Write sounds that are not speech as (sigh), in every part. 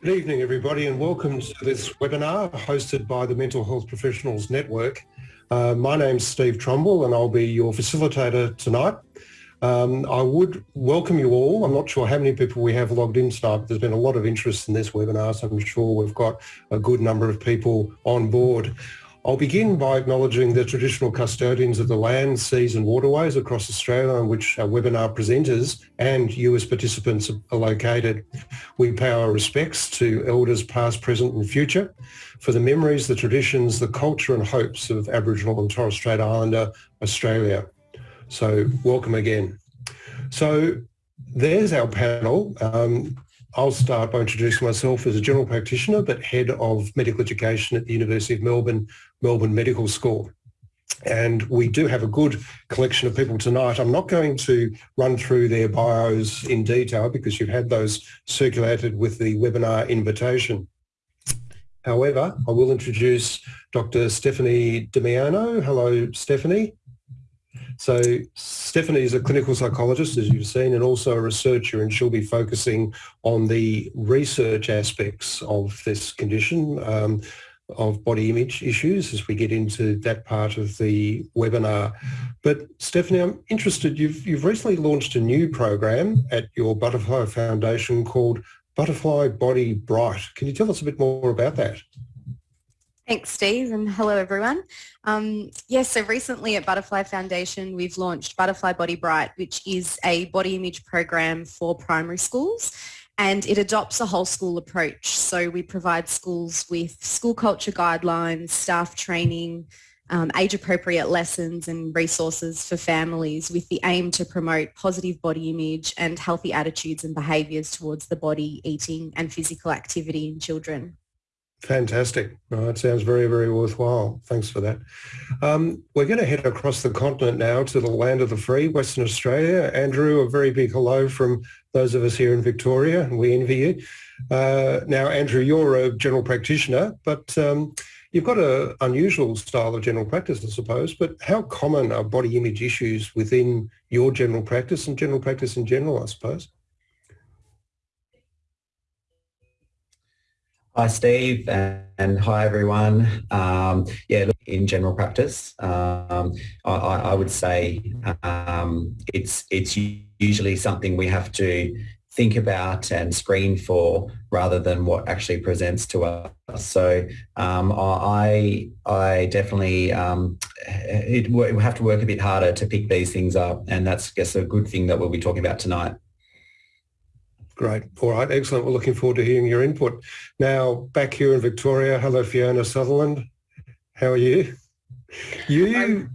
Good evening everybody and welcome to this webinar hosted by the Mental Health Professionals Network. Uh, my name's Steve Trumble and I'll be your facilitator tonight. Um, I would welcome you all. I'm not sure how many people we have logged in tonight, but there's been a lot of interest in this webinar, so I'm sure we've got a good number of people on board. I'll begin by acknowledging the traditional custodians of the land, seas and waterways across Australia on which our webinar presenters and you as participants are located. We pay our respects to elders past, present and future for the memories, the traditions, the culture and hopes of Aboriginal and Torres Strait Islander Australia. So welcome again. So there's our panel. Um, I'll start by introducing myself as a general practitioner, but head of medical education at the University of Melbourne, Melbourne Medical School. And we do have a good collection of people tonight. I'm not going to run through their bios in detail because you've had those circulated with the webinar invitation. However, I will introduce Dr. Stephanie Damiano. Hello, Stephanie. So Stephanie is a clinical psychologist, as you've seen, and also a researcher, and she'll be focusing on the research aspects of this condition, um, of body image issues as we get into that part of the webinar. But Stephanie, I'm interested, you've, you've recently launched a new program at your Butterfly Foundation called Butterfly Body Bright. Can you tell us a bit more about that? Thanks, Steve, and hello, everyone. Um, yes, so recently at Butterfly Foundation, we've launched Butterfly Body Bright, which is a body image program for primary schools, and it adopts a whole school approach. So we provide schools with school culture guidelines, staff training, um, age-appropriate lessons and resources for families with the aim to promote positive body image and healthy attitudes and behaviours towards the body, eating and physical activity in children. Fantastic. that sounds very, very worthwhile. Thanks for that. Um, we're going to head across the continent now to the land of the free, Western Australia. Andrew, a very big hello from those of us here in Victoria, and we envy you. Uh, now, Andrew, you're a general practitioner, but um, you've got an unusual style of general practice, I suppose, but how common are body image issues within your general practice and general practice in general, I suppose? Hi, Steve, and, hi, everyone. Um, yeah, look, in general practice, um, I, I, would say um, it's it's usually something we have to think about and screen for rather than what actually presents to us. So um, I I definitely um, it, we have to work a bit harder to pick these things up, and that's I guess a good thing that we'll be talking about tonight. Great. All right. Excellent. We're looking forward to hearing your input. Now, back here in Victoria, hello, Fiona Sutherland. How are you? You,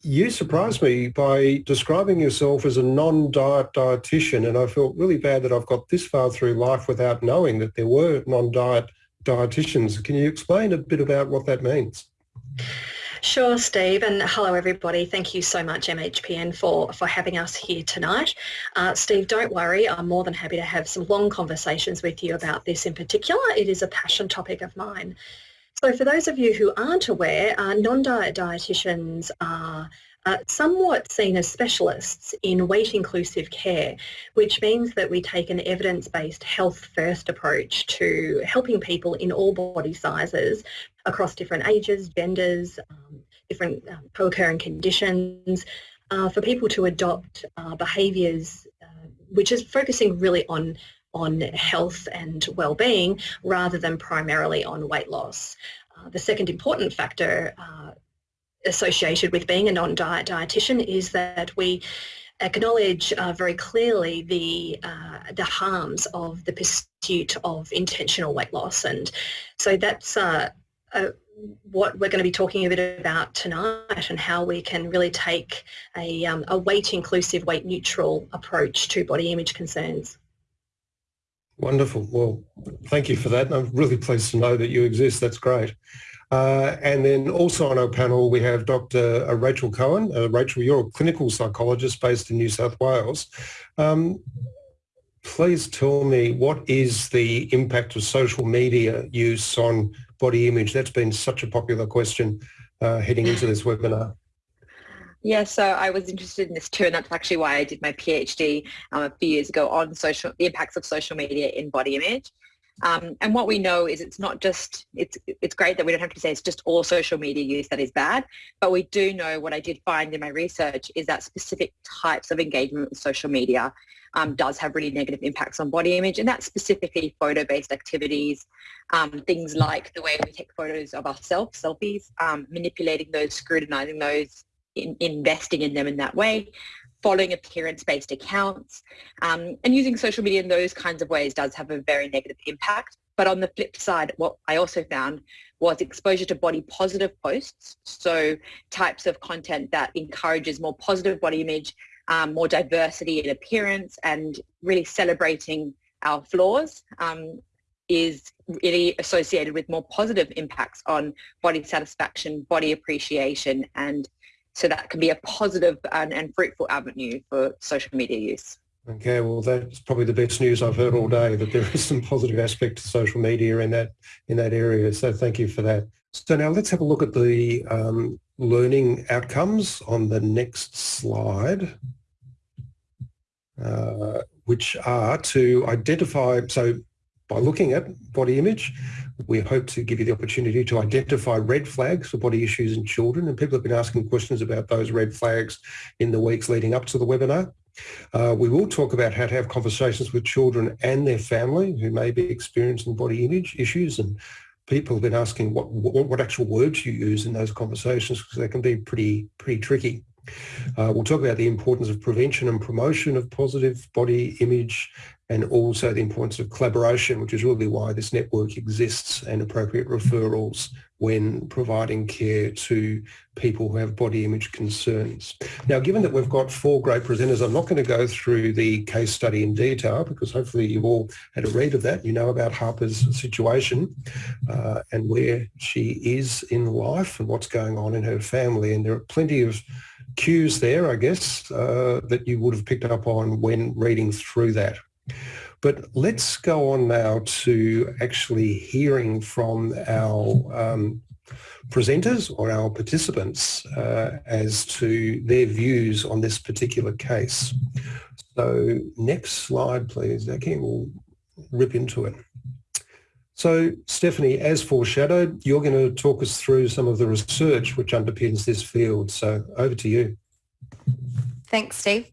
you surprised me by describing yourself as a non-diet dietitian, and I felt really bad that I've got this far through life without knowing that there were non-diet dietitians. Can you explain a bit about what that means? Sure, Steve, and hello everybody. Thank you so much MHPN for, for having us here tonight. Uh, Steve, don't worry, I'm more than happy to have some long conversations with you about this in particular. It is a passion topic of mine. So for those of you who aren't aware, uh, non-diet dietitians are somewhat seen as specialists in weight inclusive care, which means that we take an evidence-based health first approach to helping people in all body sizes across different ages, genders, um, different um, co-occurring conditions, uh, for people to adopt uh, behaviours uh, which is focusing really on on health and well-being rather than primarily on weight loss. Uh, the second important factor uh, associated with being a non-diet dietitian is that we acknowledge uh, very clearly the uh, the harms of the pursuit of intentional weight loss and so that's uh, uh what we're going to be talking a bit about tonight and how we can really take a, um, a weight inclusive weight neutral approach to body image concerns. Wonderful. Well, thank you for that. And I'm really pleased to know that you exist. That's great. Uh, and then also on our panel, we have Dr. Uh, Rachel Cohen. Uh, Rachel, you're a clinical psychologist based in New South Wales. Um, please tell me what is the impact of social media use on body image? That's been such a popular question uh, heading into this webinar. Yeah, so I was interested in this too, and that's actually why I did my PhD um, a few years ago on social the impacts of social media in body image. Um, and what we know is it's not just, it's, it's great that we don't have to say it's just all social media use that is bad, but we do know what I did find in my research is that specific types of engagement with social media um, does have really negative impacts on body image and that's specifically photo-based activities, um, things like the way we take photos of ourselves, selfies, um, manipulating those, scrutinizing those, in, investing in them in that way, following appearance-based accounts, um, and using social media in those kinds of ways does have a very negative impact. But on the flip side, what I also found was exposure to body positive posts, so types of content that encourages more positive body image, um, more diversity in appearance, and really celebrating our flaws um, is really associated with more positive impacts on body satisfaction, body appreciation, and so that can be a positive and, and fruitful avenue for social media use. Okay, well, that's probably the best news I've heard all day, that there is some positive aspect to social media in that, in that area. So thank you for that. So now let's have a look at the um, learning outcomes on the next slide, uh, which are to identify, so by looking at body image, we hope to give you the opportunity to identify red flags for body issues in children. And people have been asking questions about those red flags in the weeks leading up to the webinar. Uh, we will talk about how to have conversations with children and their family who may be experiencing body image issues and people have been asking what, what, what actual words you use in those conversations because they can be pretty pretty tricky. Uh, we'll talk about the importance of prevention and promotion of positive body image and also the importance of collaboration, which is really why this network exists and appropriate referrals when providing care to people who have body image concerns. Now, given that we've got four great presenters, I'm not going to go through the case study in detail because hopefully you've all had a read of that. You know about Harper's situation uh, and where she is in life and what's going on in her family. And there are plenty of cues there, I guess, uh, that you would have picked up on when reading through that. But let's go on now to actually hearing from our um, presenters or our participants uh, as to their views on this particular case. So next slide, please. Okay, we'll rip into it. So Stephanie, as foreshadowed, you're going to talk us through some of the research which underpins this field. So over to you. Thanks, Steve.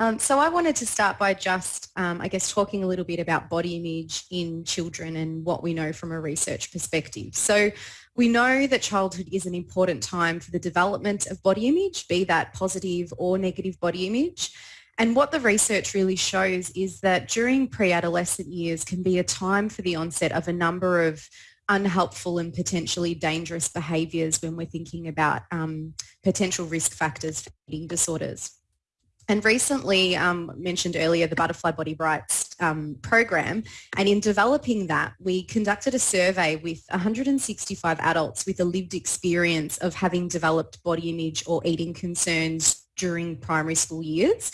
Um, so I wanted to start by just, um, I guess, talking a little bit about body image in children and what we know from a research perspective. So we know that childhood is an important time for the development of body image, be that positive or negative body image. And what the research really shows is that during pre-adolescent years can be a time for the onset of a number of unhelpful and potentially dangerous behaviours when we're thinking about um, potential risk factors for eating disorders. And recently, um, mentioned earlier, the Butterfly Body Brights um, program. And in developing that, we conducted a survey with 165 adults with a lived experience of having developed body image or eating concerns during primary school years.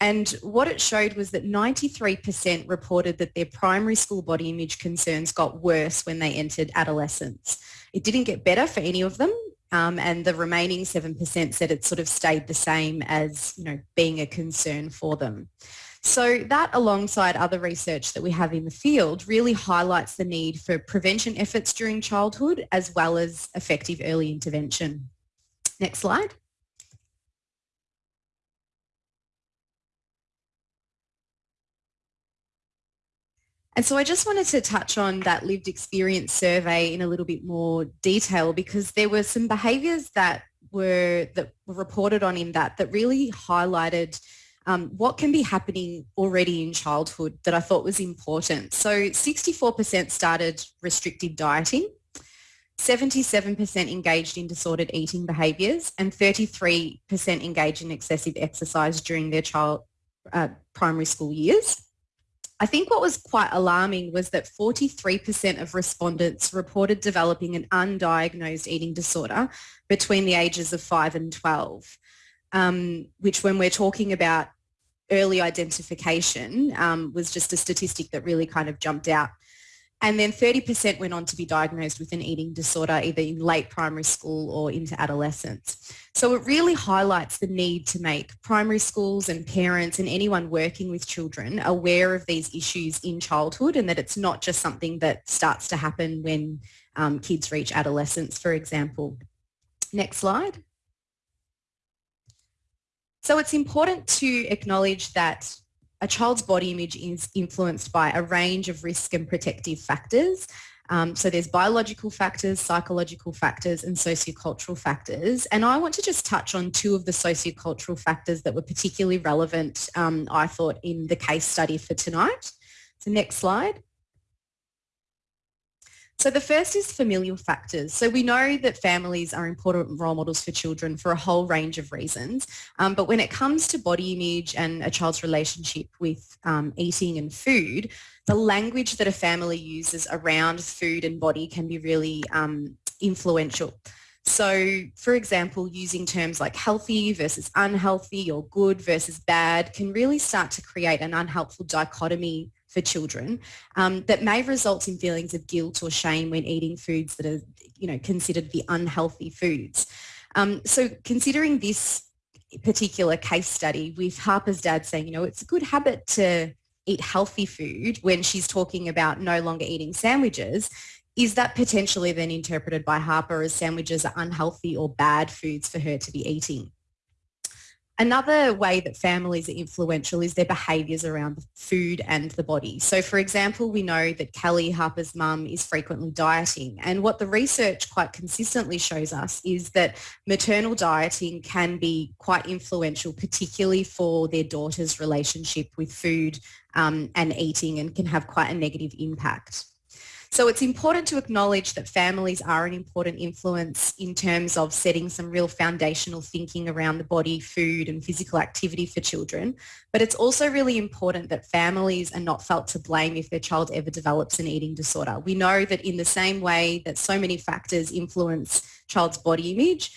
And what it showed was that 93% reported that their primary school body image concerns got worse when they entered adolescence. It didn't get better for any of them, um, and the remaining 7% said it sort of stayed the same as, you know, being a concern for them. So that alongside other research that we have in the field really highlights the need for prevention efforts during childhood as well as effective early intervention. Next slide. And so I just wanted to touch on that lived experience survey in a little bit more detail because there were some behaviours that were that were reported on in that that really highlighted um, what can be happening already in childhood that I thought was important. So 64% started restrictive dieting, 77% engaged in disordered eating behaviours and 33% engaged in excessive exercise during their child uh, primary school years. I think what was quite alarming was that 43% of respondents reported developing an undiagnosed eating disorder between the ages of 5 and 12, um, which when we're talking about early identification um, was just a statistic that really kind of jumped out. And then 30% went on to be diagnosed with an eating disorder either in late primary school or into adolescence. So it really highlights the need to make primary schools and parents and anyone working with children aware of these issues in childhood and that it's not just something that starts to happen when um, kids reach adolescence, for example. Next slide. So it's important to acknowledge that a child's body image is influenced by a range of risk and protective factors. Um, so there's biological factors, psychological factors and sociocultural factors. And I want to just touch on two of the sociocultural factors that were particularly relevant, um, I thought, in the case study for tonight. So next slide. So the first is familial factors. So we know that families are important role models for children for a whole range of reasons. Um, but when it comes to body image and a child's relationship with um, eating and food, the language that a family uses around food and body can be really um, influential. So, for example, using terms like healthy versus unhealthy or good versus bad can really start to create an unhelpful dichotomy for children um, that may result in feelings of guilt or shame when eating foods that are, you know, considered the unhealthy foods. Um, so considering this particular case study with Harper's dad saying, you know, it's a good habit to eat healthy food when she's talking about no longer eating sandwiches, is that potentially then interpreted by Harper as sandwiches are unhealthy or bad foods for her to be eating? Another way that families are influential is their behaviours around food and the body. So for example, we know that Kelly, Harper's mum, is frequently dieting. And what the research quite consistently shows us is that maternal dieting can be quite influential, particularly for their daughter's relationship with food um, and eating and can have quite a negative impact. So it's important to acknowledge that families are an important influence in terms of setting some real foundational thinking around the body, food and physical activity for children. But it's also really important that families are not felt to blame if their child ever develops an eating disorder. We know that in the same way that so many factors influence child's body image,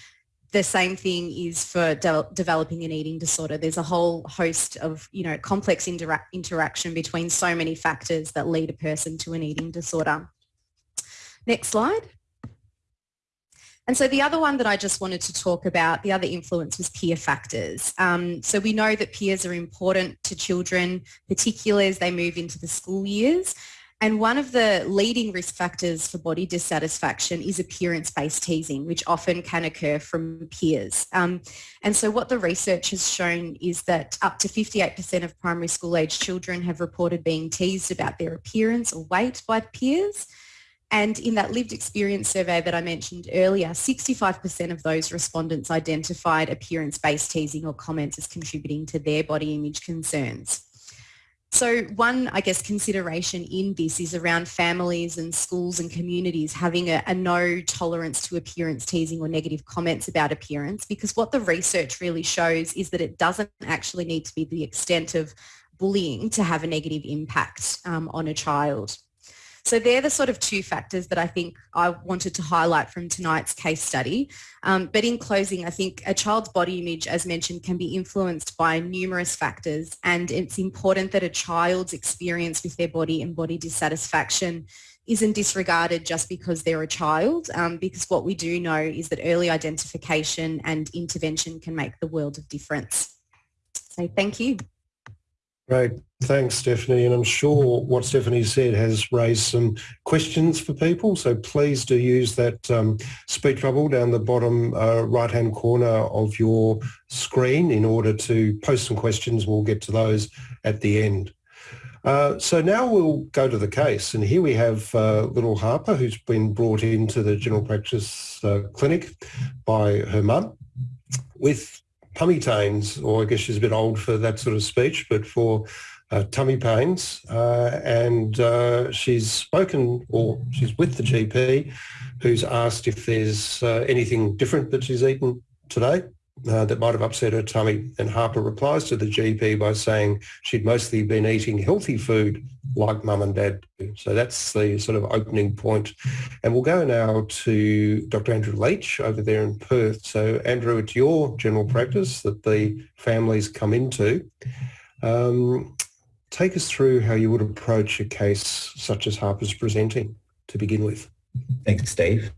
the same thing is for de- developing an eating disorder. There's a whole host of, you know, complex intera- interaction between so many factors that lead a person to an eating disorder. Next slide. And so the other one that I just wanted to talk about, the other influence was peer factors. Um, so we know that peers are important to children, particularly as they move into the school years. And one of the leading risk factors for body dissatisfaction is appearance-based teasing, which often can occur from peers. Um, and so what the research has shown is that up to 58% of primary school age children have reported being teased about their appearance or weight by peers. And in that lived experience survey that I mentioned earlier, 65% of those respondents identified appearance-based teasing or comments as contributing to their body image concerns. So one, I guess, consideration in this is around families and schools and communities having a, a, no tolerance to appearance teasing or negative comments about appearance because what the research really shows is that it doesn't actually need to be the extent of bullying to have a negative impact um, on a child. So they're the sort of two factors that I think I wanted to highlight from tonight's case study. Um, but in closing, I think a child's body image, as mentioned, can be influenced by numerous factors. And it's important that a child's experience with their body and body dissatisfaction isn't disregarded just because they're a child, um, because what we do know is that early identification and intervention can make the world of difference. So thank you. Great. Thanks, Stephanie. And I'm sure what Stephanie said has raised some questions for people. So please do use that um, speech bubble down the bottom uh, right-hand corner of your screen in order to post some questions. We'll get to those at the end. Uh, so now we'll go to the case. And here we have uh, little Harper, who's been brought into the general practice uh, clinic by her mum with tummy pains, or I guess she's a bit old for that sort of speech, but for uh, tummy pains. Uh, and uh, she's spoken, or she's with the GP, who's asked if there's uh, anything different that she's eaten today. Uh, that might have upset her tummy. And Harper replies to the GP by saying she'd mostly been eating healthy food like mum and dad do. So that's the sort of opening point. And we'll go now to Dr. Andrew Leach over there in Perth. So Andrew, it's your general practice that the families come into. Um, take us through how you would approach a case such as Harper's presenting to begin with. Thanks, Steve.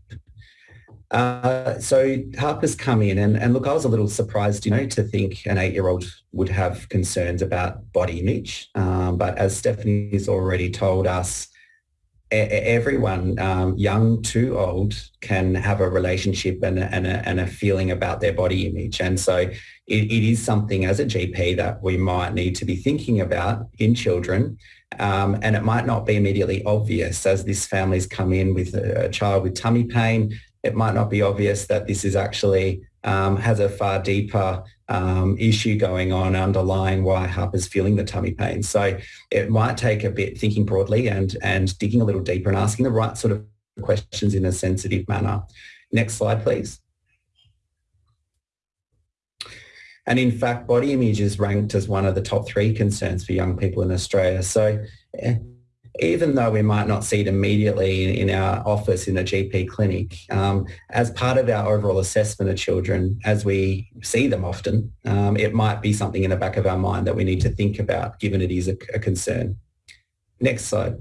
Uh, so Harper's come in and, and look, I was a little surprised, you know, to think an eight-year-old would have concerns about body image. Um, but as Stephanie's already told us, everyone, um, young to old, can have a relationship and a, and, a, and a feeling about their body image. And so it, it is something as a GP that we might need to be thinking about in children. Um, and it might not be immediately obvious as this family's come in with a, a child with tummy pain it might not be obvious that this is actually um, has a far deeper um, issue going on underlying why Harper's feeling the tummy pain. So it might take a bit thinking broadly and, and digging a little deeper and asking the right sort of questions in a sensitive manner. Next slide, please. And in fact, body image is ranked as one of the top three concerns for young people in Australia. So eh, even though we might not see it immediately in, our office in a GP clinic, um, as part of our overall assessment of children, as we see them often, um, it might be something in the back of our mind that we need to think about, given it is a, a concern. Next slide.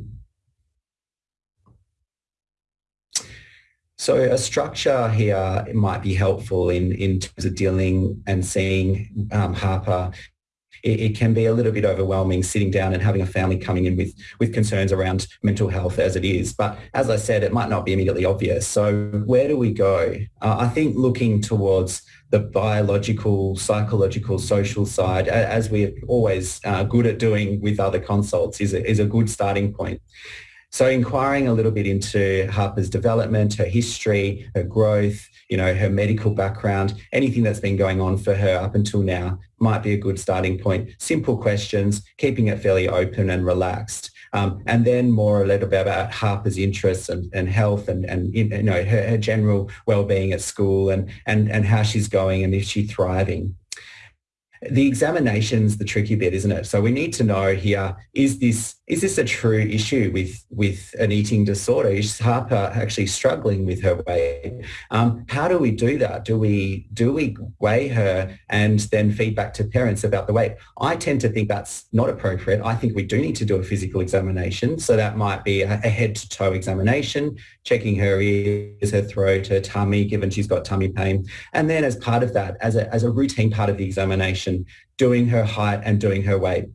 So a structure here might be helpful in, in terms of dealing and seeing um, Harper it, it, can be a little bit overwhelming sitting down and having a family coming in with, with concerns around mental health as it is. But as I said, it might not be immediately obvious. So where do we go? Uh, I think looking towards the biological, psychological, social side, as we're always uh, good at doing with other consults, is a, is a good starting point. So inquiring a little bit into Harper's development, her history, her growth, you know, her medical background, anything that's been going on for her up until now might be a good starting point. Simple questions, keeping it fairly open and relaxed. Um, and then more a little bit about Harper's interests and, and health and, and you know her, her general well-being at school and, and, and how she's going and is she thriving the examination's the tricky bit, isn't it? So we need to know here, is this is this a true issue with, with an eating disorder? Is Harper actually struggling with her weight? Um, how do we do that? Do we, do we weigh her and then feed back to parents about the weight? I tend to think that's not appropriate. I think we do need to do a physical examination. So that might be a, a head to toe examination, checking her ears, her throat, her tummy, given she's got tummy pain. And then as part of that, as a, as a routine part of the examination, doing her height and doing her weight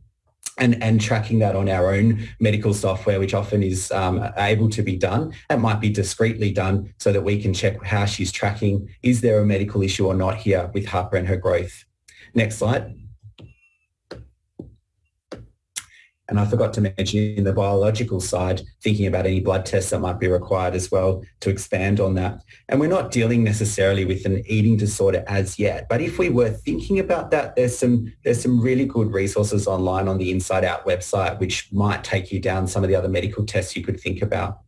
and, and tracking that on our own medical software, which often is um, able to be done. It might be discreetly done so that we can check how she's tracking. Is there a medical issue or not here with Harper and her growth? Next slide. And I forgot to mention in the biological side, thinking about any blood tests that might be required as well to expand on that. And we're not dealing necessarily with an eating disorder as yet, but if we were thinking about that, there's some, there's some really good resources online on the Inside Out website, which might take you down some of the other medical tests you could think about.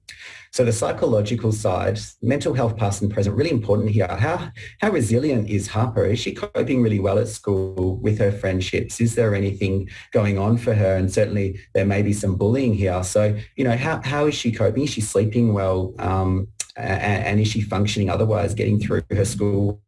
So the psychological side, mental health past and present, really important here. How, how resilient is Harper? Is she coping really well at school with her friendships? Is there anything going on for her? And certainly there may be some bullying here. So, you know, how, how is she coping? Is she sleeping well? Um, and, and is she functioning otherwise, getting through her school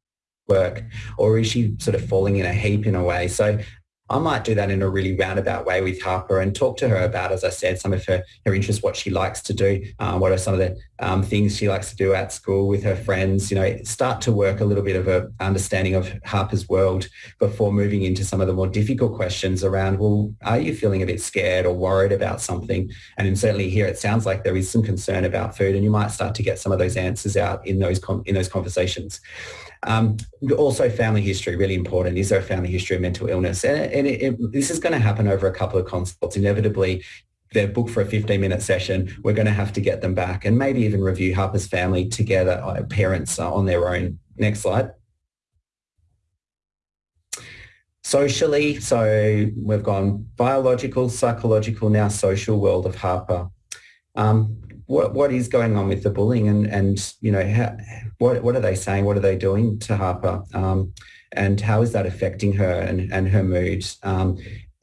work or is she sort of falling in a heap in a way so I might do that in a really roundabout way with Harper and talk to her about, as I said, some of her, her interests, what she likes to do, um, what are some of the um, things she likes to do at school with her friends, you know, start to work a little bit of a understanding of Harper's world before moving into some of the more difficult questions around, well, are you feeling a bit scared or worried about something? And certainly here it sounds like there is some concern about food and you might start to get some of those answers out in those, in those conversations. Um, also family history, really important. Is there a family history of mental illness? And, and it, it, this is going to happen over a couple of consults. Inevitably, they're booked for a 15 minute session. We're going to have to get them back and maybe even review Harper's family together, uh, parents on their own. Next slide. Socially, so we've gone biological, psychological, now social world of Harper. Um, what what is going on with the bullying and and you know how, what what are they saying? What are they doing to Harper? Um, and how is that affecting her and, and her mood? Um,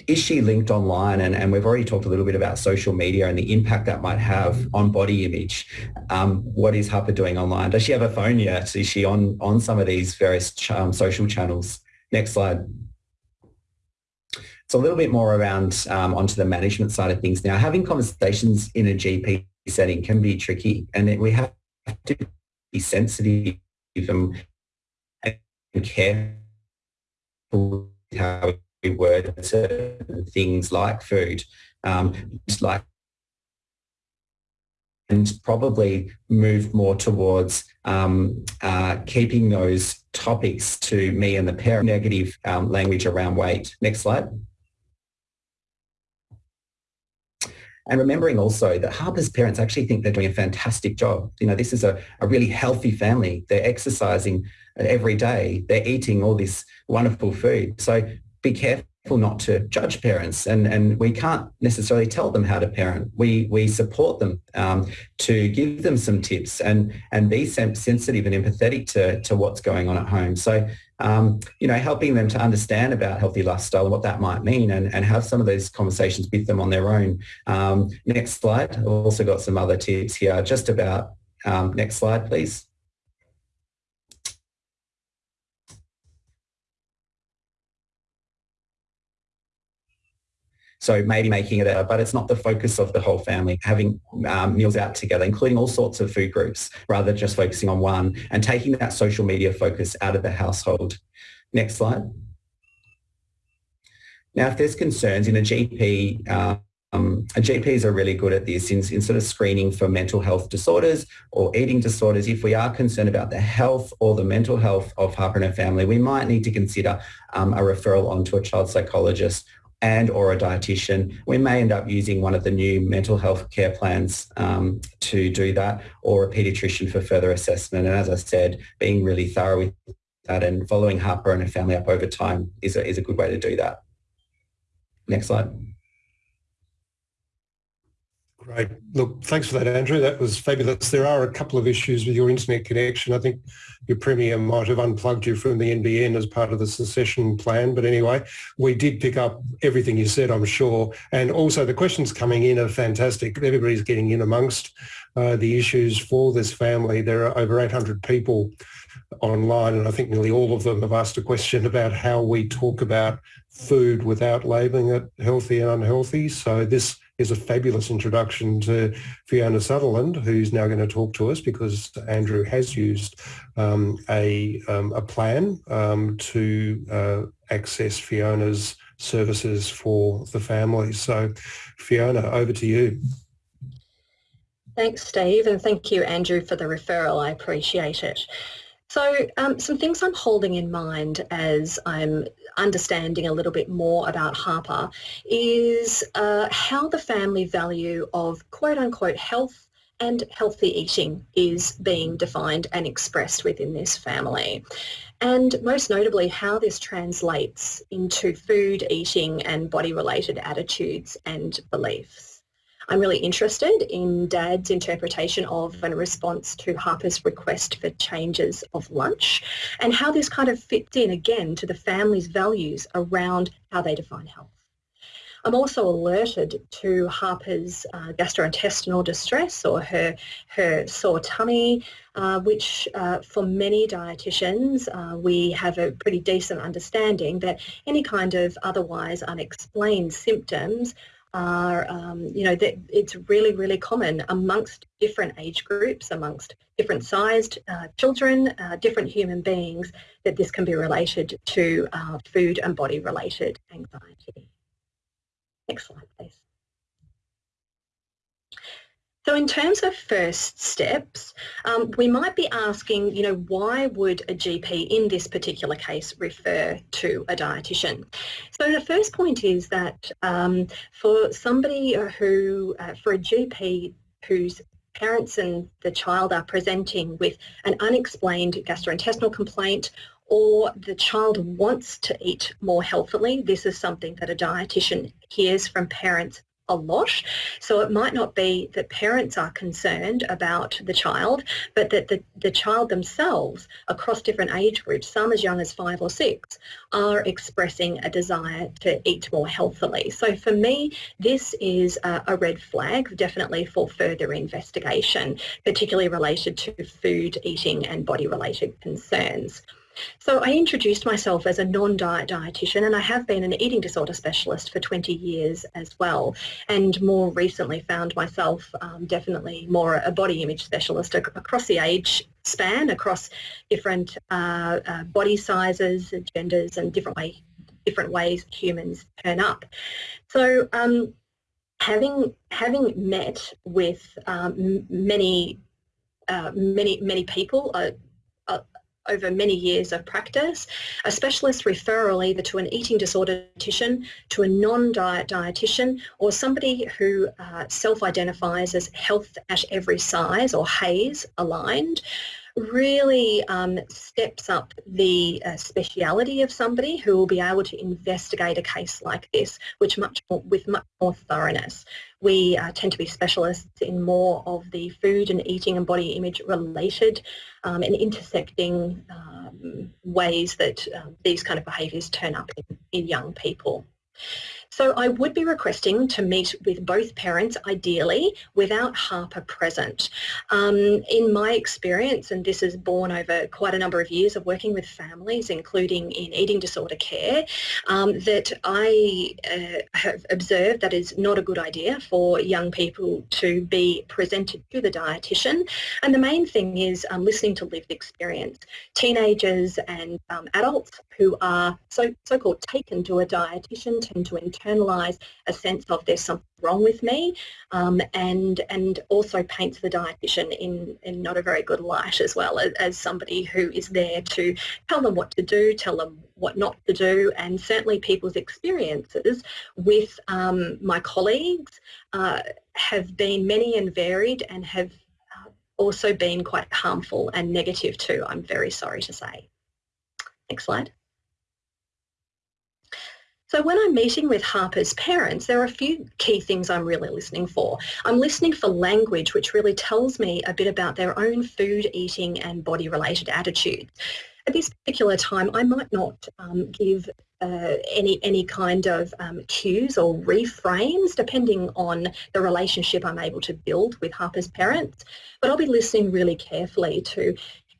is she linked online? And, and we've already talked a little bit about social media and the impact that might have on body image. Um, what is Harper doing online? Does she have a phone yet? Is she on on some of these various ch- um, social channels? Next slide So a little bit more around um, onto the management side of things now. Having conversations in a GP setting can be tricky and we have to be sensitive and, and careful how we word certain things like food, um, like and probably move more towards um, uh, keeping those topics to me and the parent negative um, language around weight. Next slide. And remembering also that Harper's parents actually think they're doing a fantastic job. You know, this is a, a really healthy family. They're exercising every day. They're eating all this wonderful food. So be careful not to judge parents and, and we can't necessarily tell them how to parent. We, we support them um, to give them some tips and, and be sensitive and empathetic to, to what's going on at home. So, um, you know, helping them to understand about healthy lifestyle and what that might mean and, and have some of those conversations with them on their own. Um, next slide. I've also got some other tips here just about, um, next slide, please. So maybe making it a, but it's not the focus of the whole family, having um, meals out together, including all sorts of food groups, rather than just focusing on one and taking that social media focus out of the household. Next slide. Now, if there's concerns in a GP, um, GPs are really good at this in, in sort of screening for mental health disorders or eating disorders. If we are concerned about the health or the mental health of Harper and her family, we might need to consider um, a referral onto a child psychologist and or a dietitian. We may end up using one of the new mental health care plans um, to do that or a paediatrician for further assessment. And as I said, being really thorough with that and following Harper and her family up over time is a, is a good way to do that. Next slide. Great. Look, thanks for that, Andrew. That was fabulous. There are a couple of issues with your internet connection. I think your Premier might have unplugged you from the NBN as part of the secession plan. But anyway, we did pick up everything you said, I'm sure. And also the questions coming in are fantastic. Everybody's getting in amongst uh, the issues for this family. There are over 800 people online and I think nearly all of them have asked a question about how we talk about food without labelling it healthy and unhealthy. So this is a fabulous introduction to Fiona Sutherland, who's now going to talk to us because Andrew has used um, a, um, a plan um, to uh, access Fiona's services for the family. So Fiona, over to you. Thanks, Steve, and thank you, Andrew, for the referral. I appreciate it. So um, some things I'm holding in mind as I'm understanding a little bit more about Harper is uh, how the family value of quote unquote health and healthy eating is being defined and expressed within this family. And most notably, how this translates into food, eating and body-related attitudes and beliefs. I'm really interested in Dad's interpretation of and response to Harper's request for changes of lunch and how this kind of fits in again to the family's values around how they define health. I'm also alerted to Harper's uh, gastrointestinal distress or her, her sore tummy, uh, which uh, for many dietitians, uh, we have a pretty decent understanding that any kind of otherwise unexplained symptoms are, um, you know, that it's really, really common amongst different age groups, amongst different sized uh, children, uh, different human beings, that this can be related to uh, food and body related anxiety. Next slide, please. So in terms of first steps, um, we might be asking, you know, why would a GP in this particular case refer to a dietitian? So the first point is that um, for somebody who, uh, for a GP whose parents and the child are presenting with an unexplained gastrointestinal complaint or the child wants to eat more healthily, this is something that a dietitian hears from parents a lot. So it might not be that parents are concerned about the child, but that the, the child themselves across different age groups, some as young as five or six, are expressing a desire to eat more healthily. So for me, this is a, a red flag, definitely for further investigation, particularly related to food, eating and body related concerns. So I introduced myself as a non-diet dietitian and I have been an eating disorder specialist for 20 years as well and more recently found myself um, definitely more a body image specialist across the age span, across different uh, uh, body sizes, genders and different, way, different ways humans turn up. So um, having, having met with um, many uh, many many people uh, over many years of practice, a specialist referral either to an eating disorder dietitian, to a non-diet dietitian, or somebody who uh, self-identifies as health at every size or HAES aligned, really um, steps up the uh, speciality of somebody who will be able to investigate a case like this which much more, with much more thoroughness. We uh, tend to be specialists in more of the food and eating and body image related um, and intersecting um, ways that uh, these kind of behaviours turn up in, in young people. So I would be requesting to meet with both parents, ideally, without Harper present. Um, in my experience, and this is born over quite a number of years of working with families, including in eating disorder care, um, that I uh, have observed that is not a good idea for young people to be presented to the dietitian. And the main thing is um, listening to lived experience. Teenagers and um, adults who are so, so-called taken to a dietitian tend to internalise a sense of there's something wrong with me um, and and also paints the dietitian in, in not a very good light as well as, as somebody who is there to tell them what to do, tell them what not to do and certainly people's experiences with um, my colleagues uh, have been many and varied and have uh, also been quite harmful and negative too, I'm very sorry to say. Next slide. So when I'm meeting with Harper's parents, there are a few key things I'm really listening for. I'm listening for language which really tells me a bit about their own food, eating and body related attitudes. At this particular time, I might not um, give uh, any any kind of um, cues or reframes depending on the relationship I'm able to build with Harper's parents. But I'll be listening really carefully to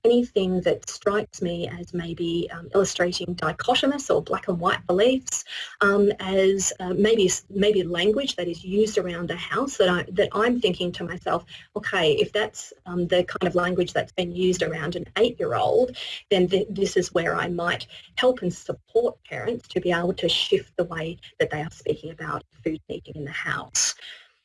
anything that strikes me as maybe um, illustrating dichotomous or black and white beliefs, um, as uh, maybe maybe language that is used around the house that I that I'm thinking to myself, okay, if that's um, the kind of language that's been used around an eight-year-old, then th this is where I might help and support parents to be able to shift the way that they are speaking about food eating in the house.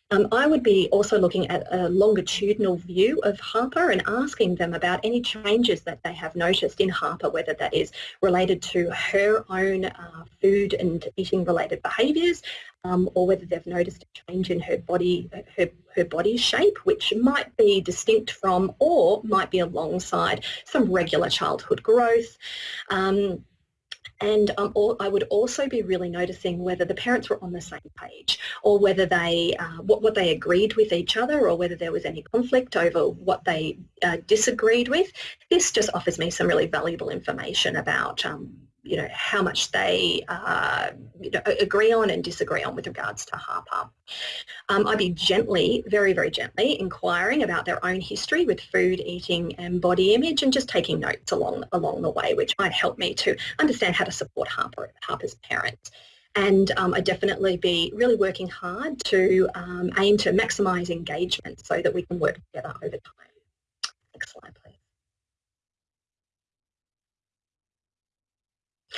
Um, I would be also looking at a longitudinal view of Harper and asking them about any changes that they have noticed in Harper, whether that is related to her own uh, food and eating related behaviours um, or whether they've noticed a change in her body, her, her body shape, which might be distinct from or might be alongside some regular childhood growth. Um, and um, I would also be really noticing whether the parents were on the same page or whether they, uh, what, what they agreed with each other or whether there was any conflict over what they uh, disagreed with. This just offers me some really valuable information about um, you know, how much they uh, you know, agree on and disagree on with regards to Harper. Um, I'd be gently, very, very gently inquiring about their own history with food, eating and body image and just taking notes along, along the way, which might help me to understand how to support Harper, Harper's parents. And um, I'd definitely be really working hard to um, aim to maximise engagement so that we can work together over time. Next slide, please.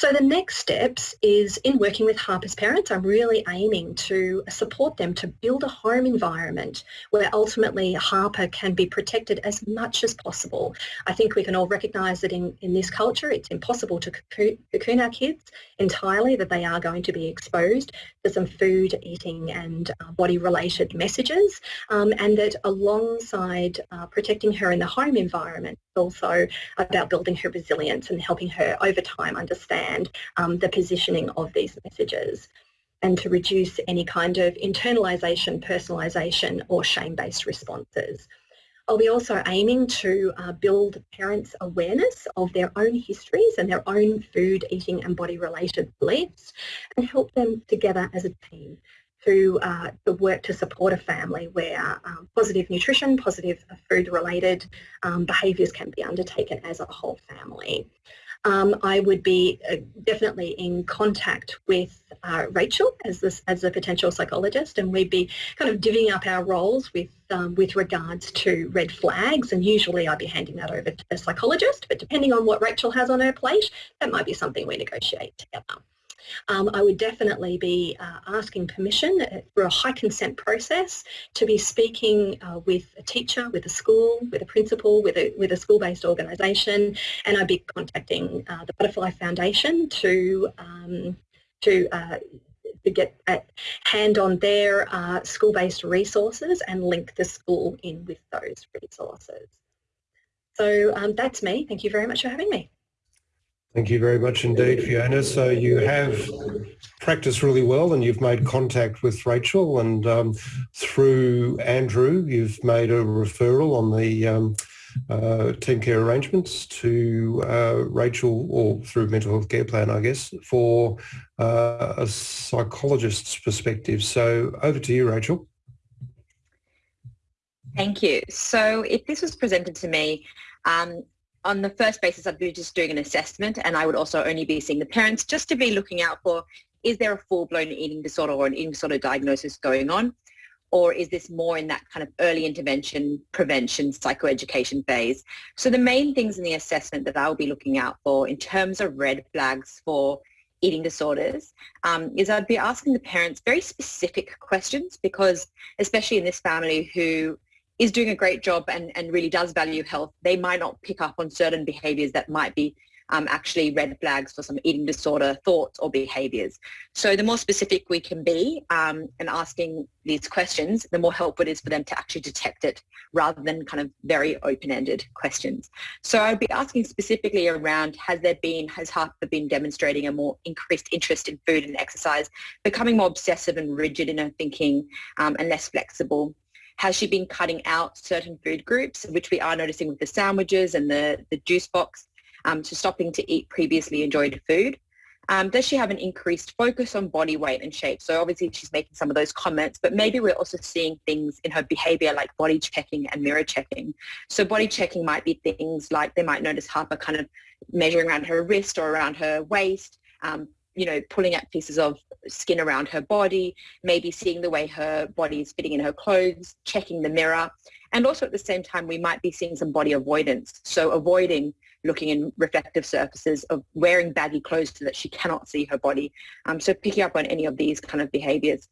So the next steps is in working with Harper's parents, I'm really aiming to support them to build a home environment where ultimately Harper can be protected as much as possible. I think we can all recognise that in, in this culture it's impossible to cocoon our kids entirely, that they are going to be exposed to some food, eating and uh, body related messages um, and that alongside uh, protecting her in the home environment, it's also about building her resilience and helping her over time understand um, the positioning of these messages and to reduce any kind of internalisation, personalisation or shame-based responses. I'll be also aiming to uh, build parents' awareness of their own histories and their own food, eating and body related beliefs and help them together as a team to uh, the work to support a family where um, positive nutrition, positive food-related um, behaviours can be undertaken as a whole family. Um, I would be uh, definitely in contact with uh, Rachel as this as a potential psychologist, and we'd be kind of divvying up our roles with um, with regards to red flags. And usually, I'd be handing that over to the psychologist. But depending on what Rachel has on her plate, that might be something we negotiate together um, I would definitely be uh, asking permission for a high consent process to be speaking uh, with a teacher, with a school, with a principal, with a, with a school-based organisation, and I'd be contacting uh, the Butterfly Foundation to um, to uh, to get a hand on their uh, school-based resources and link the school in with those resources. So um, that's me. Thank you very much for having me. Thank you very much indeed, Fiona. So you have practiced really well and you've made contact with Rachel and um, through Andrew, you've made a referral on the um, uh, team care arrangements to uh, Rachel or through mental health care plan, I guess, for uh, a psychologist's perspective. So over to you, Rachel. Thank you. So if this was presented to me, um, on the first basis, I'd be just doing an assessment and I would also only be seeing the parents just to be looking out for, is there a full-blown eating disorder or an eating disorder diagnosis going on? Or is this more in that kind of early intervention, prevention, psychoeducation phase? So the main things in the assessment that I'll be looking out for in terms of red flags for eating disorders um, is I'd be asking the parents very specific questions because especially in this family who is doing a great job and, and really does value health, they might not pick up on certain behaviors that might be um, actually red flags for some eating disorder thoughts or behaviors. So the more specific we can be um, and asking these questions, the more helpful it is for them to actually detect it rather than kind of very open-ended questions. So I'd be asking specifically around has there been, has Harper been demonstrating a more increased interest in food and exercise, becoming more obsessive and rigid in her thinking um, and less flexible? Has she been cutting out certain food groups, which we are noticing with the sandwiches and the, the juice box, um, to stopping to eat previously enjoyed food? Um, does she have an increased focus on body weight and shape? So obviously she's making some of those comments, but maybe we're also seeing things in her behavior like body checking and mirror checking. So body checking might be things like they might notice Harper kind of measuring around her wrist or around her waist, um, you know, pulling out pieces of skin around her body, maybe seeing the way her body is fitting in her clothes, checking the mirror. And also at the same time, we might be seeing some body avoidance. So avoiding looking in reflective surfaces of wearing baggy clothes so that she cannot see her body. Um, so picking up on any of these kind of behaviors.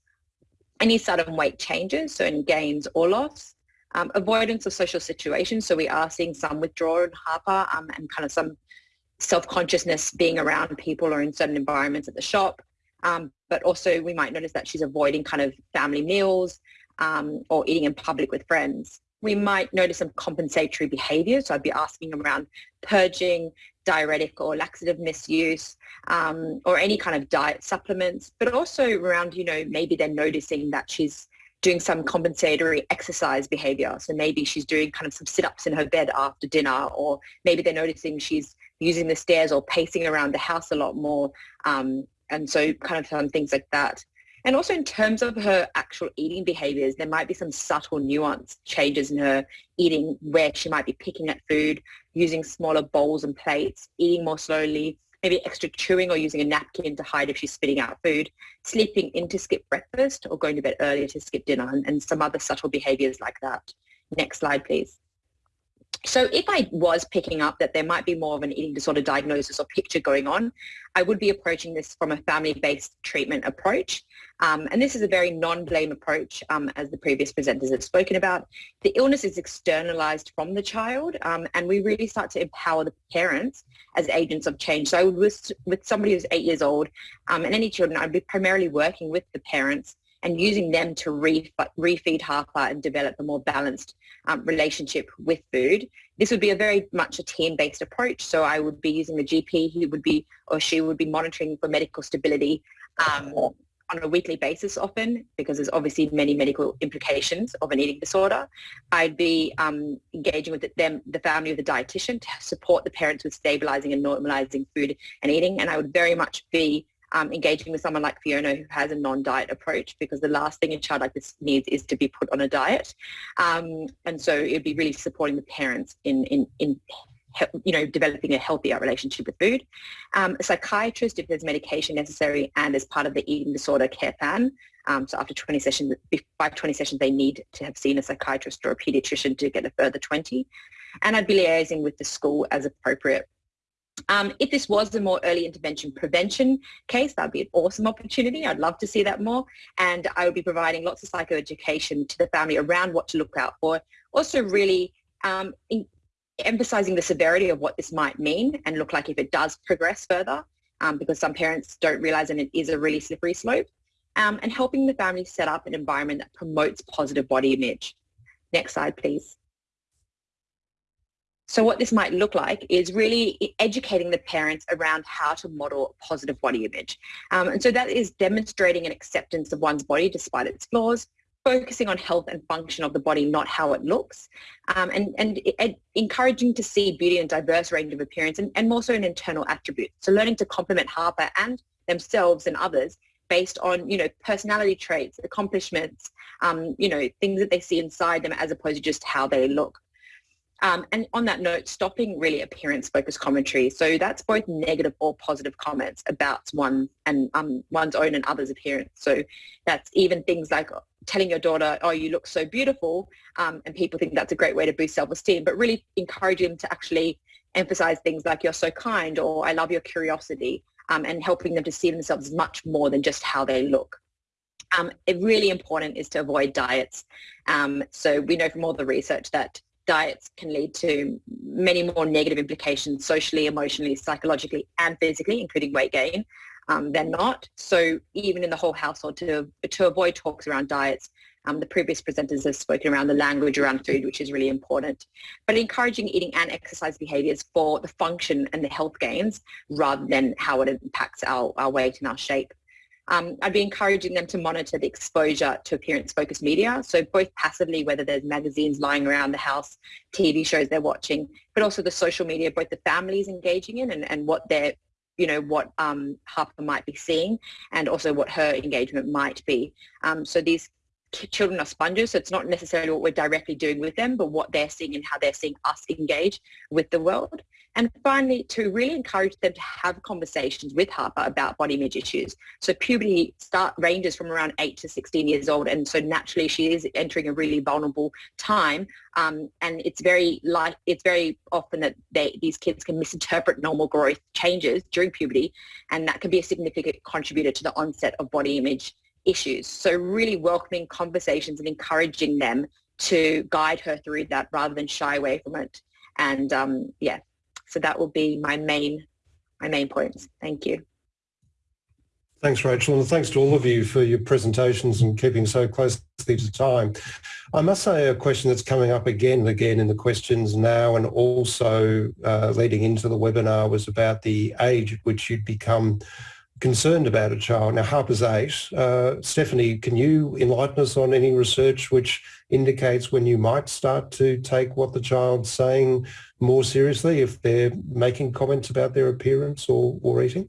Any sudden weight changes, so any gains or loss. Um, avoidance of social situations. So we are seeing some withdrawal in Harper um, and kind of some self-consciousness being around people or in certain environments at the shop. Um, but also we might notice that she's avoiding kind of family meals um, or eating in public with friends. We might notice some compensatory behavior. So I'd be asking around purging, diuretic or laxative misuse, um, or any kind of diet supplements, but also around, you know, maybe they're noticing that she's doing some compensatory exercise behavior. So maybe she's doing kind of some sit-ups in her bed after dinner, or maybe they're noticing she's using the stairs or pacing around the house a lot more. Um, and so kind of some things like that. And also in terms of her actual eating behaviors, there might be some subtle nuance changes in her eating where she might be picking at food, using smaller bowls and plates, eating more slowly, maybe extra chewing or using a napkin to hide if she's spitting out food, sleeping in to skip breakfast or going to bed earlier to skip dinner and, and some other subtle behaviors like that. Next slide, please. So if I was picking up that there might be more of an eating disorder diagnosis or picture going on, I would be approaching this from a family-based treatment approach. Um, and this is a very non-blame approach, um, as the previous presenters have spoken about. The illness is externalized from the child, um, and we really start to empower the parents as agents of change. So with, with somebody who's eight years old um, and any children, I'd be primarily working with the parents and using them to re- refeed Harper and develop a more balanced um, relationship with food. This would be a very much a team-based approach. So I would be using the GP who would be, or she would be monitoring for medical stability um, on a weekly basis often because there's obviously many medical implications of an eating disorder. I'd be um, engaging with them, the family with a dietitian to support the parents with stabilizing and normalizing food and eating. And I would very much be um, engaging with someone like Fiona who has a non-diet approach because the last thing a child like this needs is to be put on a diet. Um, and so it'd be really supporting the parents in, in, in you know, developing a healthier relationship with food. Um, a psychiatrist if there's medication necessary and as part of the eating disorder care plan. Um, so after 20 sessions, by 20 sessions, they need to have seen a psychiatrist or a pediatrician to get a further 20. And I'd be liaising with the school as appropriate. Um, if this was a more early intervention prevention case, that'd be an awesome opportunity. I'd love to see that more. And I would be providing lots of psychoeducation to the family around what to look out for. Also really um, in, emphasizing the severity of what this might mean and look like if it does progress further um, because some parents don't realize and it is a really slippery slope. Um, and helping the family set up an environment that promotes positive body image. Next slide, please. So what this might look like is really educating the parents around how to model positive body image. Um, and so that is demonstrating an acceptance of one's body despite its flaws, focusing on health and function of the body, not how it looks, um, and, and, encouraging to see beauty in diverse range of appearance and, and more so in internal attributes. So learning to compliment Harper and themselves and others based on, you know, personality traits, accomplishments, um, you know, things that they see inside them as opposed to just how they look. Um, and on that note, stopping really appearance-focused commentary. So that's both negative or positive comments about one and um, one's own and others' appearance. So that's even things like telling your daughter, "Oh, you look so beautiful," um, and people think that's a great way to boost self-esteem. But really encouraging them to actually emphasize things like "You're so kind" or "I love your curiosity," um, and helping them to see themselves much more than just how they look. Um, really important is to avoid diets. Um, so we know from all the research that diets can lead to many more negative implications socially, emotionally, psychologically, and physically, including weight gain, um, than not. So even in the whole household, to, to avoid talks around diets, um, the previous presenters have spoken around the language around food, which is really important. But encouraging eating and exercise behaviours for the function and the health gains rather than how it impacts our, our weight and our shape. Um, I'd be encouraging them to monitor the exposure to appearance-focused media, so both passively, whether there's magazines lying around the house, TV shows they're watching, but also the social media, both the families engaging in and, and what they're, you know, what um, Harper might be seeing and also what her engagement might be. Um, so these children are sponges, so it's not necessarily what we're directly doing with them, but what they're seeing and how they're seeing us engage with the world. And finally, to really encourage them to have conversations with Harper about body image issues. So puberty start ranges from around 8 to 16 years old, and so naturally she is entering a really vulnerable time. Um, and it's very like it's very often that they, these kids can misinterpret normal growth changes during puberty, and that can be a significant contributor to the onset of body image issues. So really welcoming conversations and encouraging them to guide her through that rather than shy away from it. And um, yeah, so that will be my main, my main points. Thank you. Thanks, Rachel, and thanks to all of you for your presentations and keeping so closely to time. I must say a question that's coming up again and again in the questions now and also uh, leading into the webinar was about the age at which you'd become concerned about a child. Now, Harper's eight. Uh, Stephanie, can you enlighten us on any research which indicates when you might start to take what the child's saying more seriously if they're making comments about their appearance or, or eating?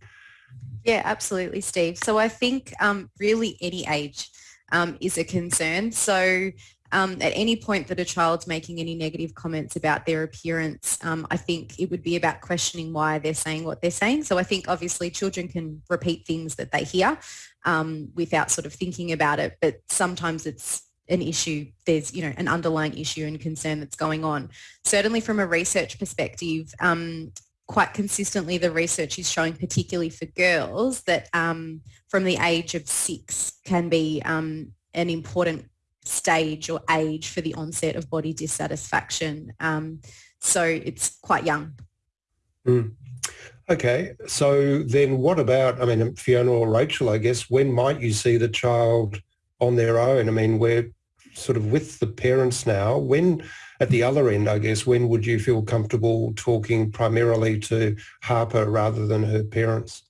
Yeah, absolutely, Steve. So I think um, really any age um, is a concern. So um, at any point that a child's making any negative comments about their appearance, um, I think it would be about questioning why they're saying what they're saying. So I think obviously children can repeat things that they hear um, without sort of thinking about it, but sometimes it's an issue, there's, you know, an underlying issue and concern that's going on. Certainly from a research perspective, um, quite consistently the research is showing, particularly for girls, that um, from the age of six can be um, an important stage or age for the onset of body dissatisfaction. Um, so it's quite young. Mm. Okay, so then what about, I mean, Fiona or Rachel, I guess, when might you see the child on their own? I mean, we're sort of with the parents now. When, at the other end, I guess, when would you feel comfortable talking primarily to Harper rather than her parents?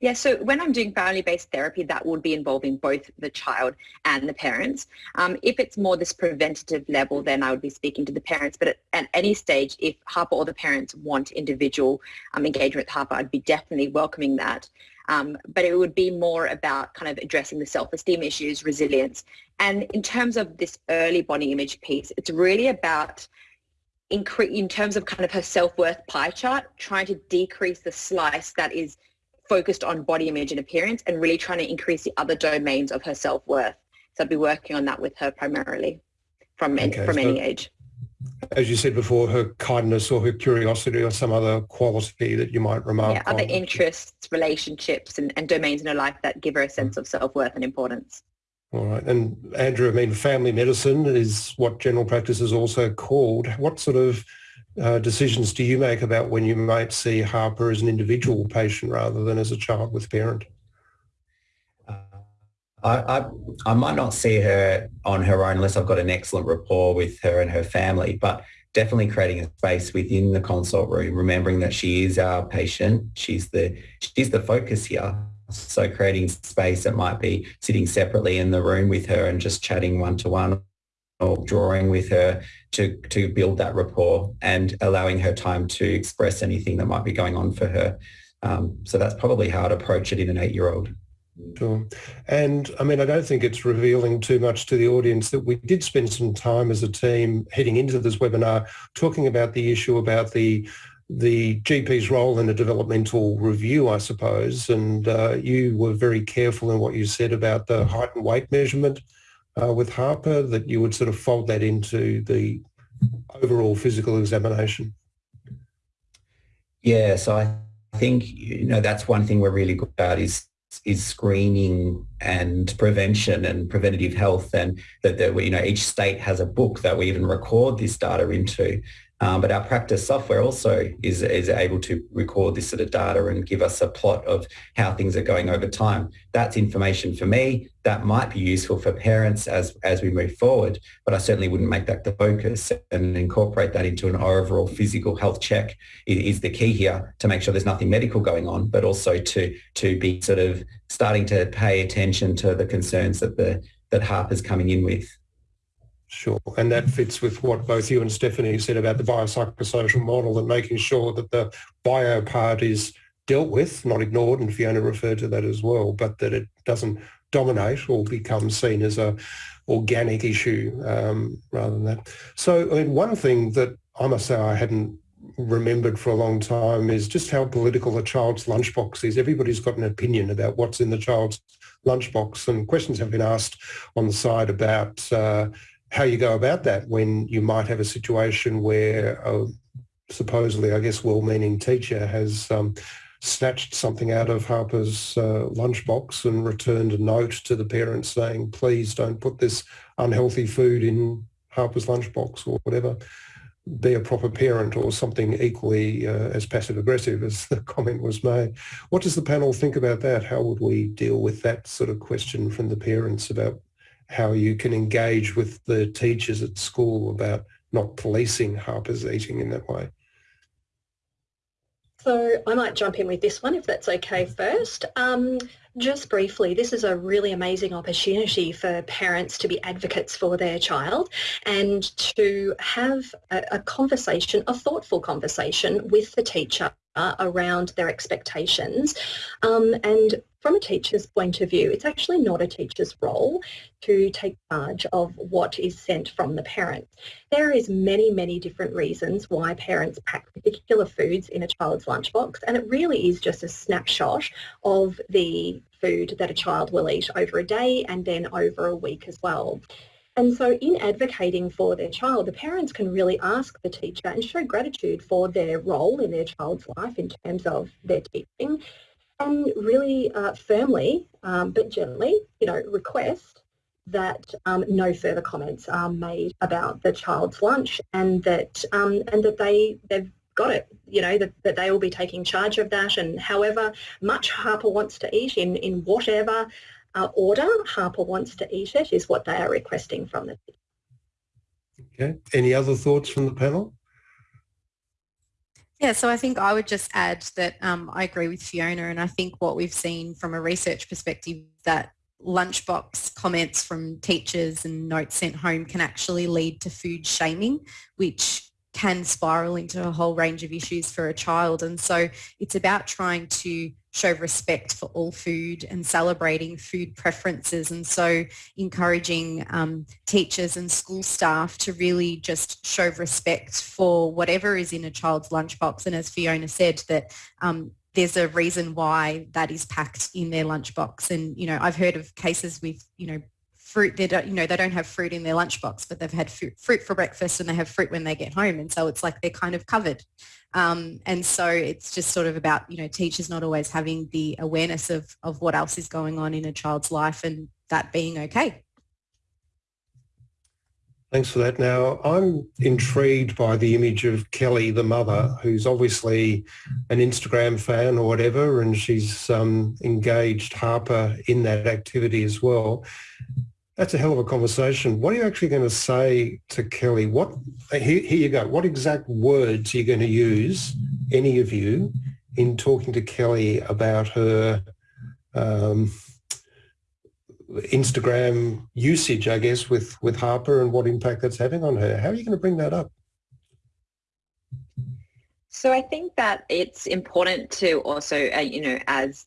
Yeah, so when I'm doing family-based therapy, that would be involving both the child and the parents. Um, if it's more this preventative level, then I would be speaking to the parents. But at, at any stage, if Harper or the parents want individual um, engagement with Harper, I'd be definitely welcoming that. Um, but it would be more about kind of addressing the self-esteem issues, resilience. And in terms of this early body image piece, it's really about in terms of kind of her self-worth pie chart, trying to decrease the slice that is focused on body image and appearance and really trying to increase the other domains of her self-worth. So I'd be working on that with her primarily from, okay, from so any age. As you said before, her kindness or her curiosity or some other quality that you might remark yeah, other on. interests, relationships and, and domains in her life that give her a sense of self-worth and importance. All right. And Andrew, I mean, family medicine is what general practice is also called. What sort of uh, decisions do you make about when you might see Harper as an individual patient rather than as a child with parent? I, I, I might not see her on her own unless I've got an excellent rapport with her and her family, but definitely creating a space within the consult room, remembering that she is our patient. She's the, she's the focus here. So creating space that might be sitting separately in the room with her and just chatting one-to-one or drawing with her to, to build that rapport and allowing her time to express anything that might be going on for her. Um, so that's probably how I'd approach it in an eight-year-old. Sure. And I mean, I don't think it's revealing too much to the audience that we did spend some time as a team heading into this webinar talking about the issue about the the GP's role in a developmental review, I suppose. And uh, you were very careful in what you said about the height and weight measurement uh, with Harper, that you would sort of fold that into the overall physical examination. Yeah, so I think, you know, that's one thing we're really good at is is screening and prevention and preventative health and that, that we, you know each state has a book that we even record this data into um, but our practice software also is, is able to record this sort of data and give us a plot of how things are going over time. That's information for me. That might be useful for parents as, as we move forward, but I certainly wouldn't make that the focus and incorporate that into an overall physical health check is, the key here to make sure there's nothing medical going on, but also to, to be sort of starting to pay attention to the concerns that the that Harper's coming in with. Sure. And that fits with what both you and Stephanie said about the biopsychosocial model and making sure that the bio part is dealt with, not ignored, and Fiona referred to that as well, but that it doesn't dominate or become seen as a organic issue um, rather than that. So, I mean, one thing that I must say I hadn't remembered for a long time is just how political a child's lunchbox is. Everybody's got an opinion about what's in the child's lunchbox and questions have been asked on the side about uh, how you go about that when you might have a situation where a supposedly, I guess, well-meaning teacher has um, snatched something out of Harper's uh, lunchbox and returned a note to the parents saying, please don't put this unhealthy food in Harper's lunchbox or whatever. Be a proper parent or something equally uh, as passive-aggressive as the (laughs) comment was made. What does the panel think about that? How would we deal with that sort of question from the parents about how you can engage with the teachers at school about not policing Harper's eating in that way. So I might jump in with this one if that's okay first. Um, just briefly, this is a really amazing opportunity for parents to be advocates for their child and to have a, a conversation, a thoughtful conversation with the teacher uh, around their expectations. Um, and from a teacher's point of view, it's actually not a teacher's role to take charge of what is sent from the parent. There is many, many different reasons why parents pack particular foods in a child's lunchbox, and it really is just a snapshot of the food that a child will eat over a day and then over a week as well. And so in advocating for their child, the parents can really ask the teacher and show gratitude for their role in their child's life in terms of their teaching. And really uh, firmly um, but gently, you know, request that um, no further comments are made about the child's lunch and that um, and that they they've got it you know that, that they will be taking charge of that. And however much Harper wants to eat in in whatever uh, order Harper wants to eat it is what they are requesting from the Okay. Any other thoughts from the panel? Yeah, so I think I would just add that um, I agree with Fiona and I think what we've seen from a research perspective that lunchbox comments from teachers and notes sent home can actually lead to food shaming, which can spiral into a whole range of issues for a child. And so it's about trying to show respect for all food and celebrating food preferences. And so encouraging um, teachers and school staff to really just show respect for whatever is in a child's lunchbox. And as Fiona said, that um, there's a reason why that is packed in their lunchbox. And, you know, I've heard of cases with, you know, fruit they don't you know they don't have fruit in their lunchbox but they've had fruit, fruit for breakfast and they have fruit when they get home and so it's like they're kind of covered um, and so it's just sort of about you know teachers not always having the awareness of of what else is going on in a child's life and that being okay Thanks for that. Now, I'm intrigued by the image of Kelly, the mother, who's obviously an Instagram fan or whatever, and she's um, engaged Harper in that activity as well. That's a hell of a conversation. What are you actually going to say to Kelly? What here, here you go. What exact words are you going to use, any of you, in talking to Kelly about her um, Instagram usage, I guess, with with Harper and what impact that's having on her? How are you going to bring that up? So I think that it's important to also, uh, you know, as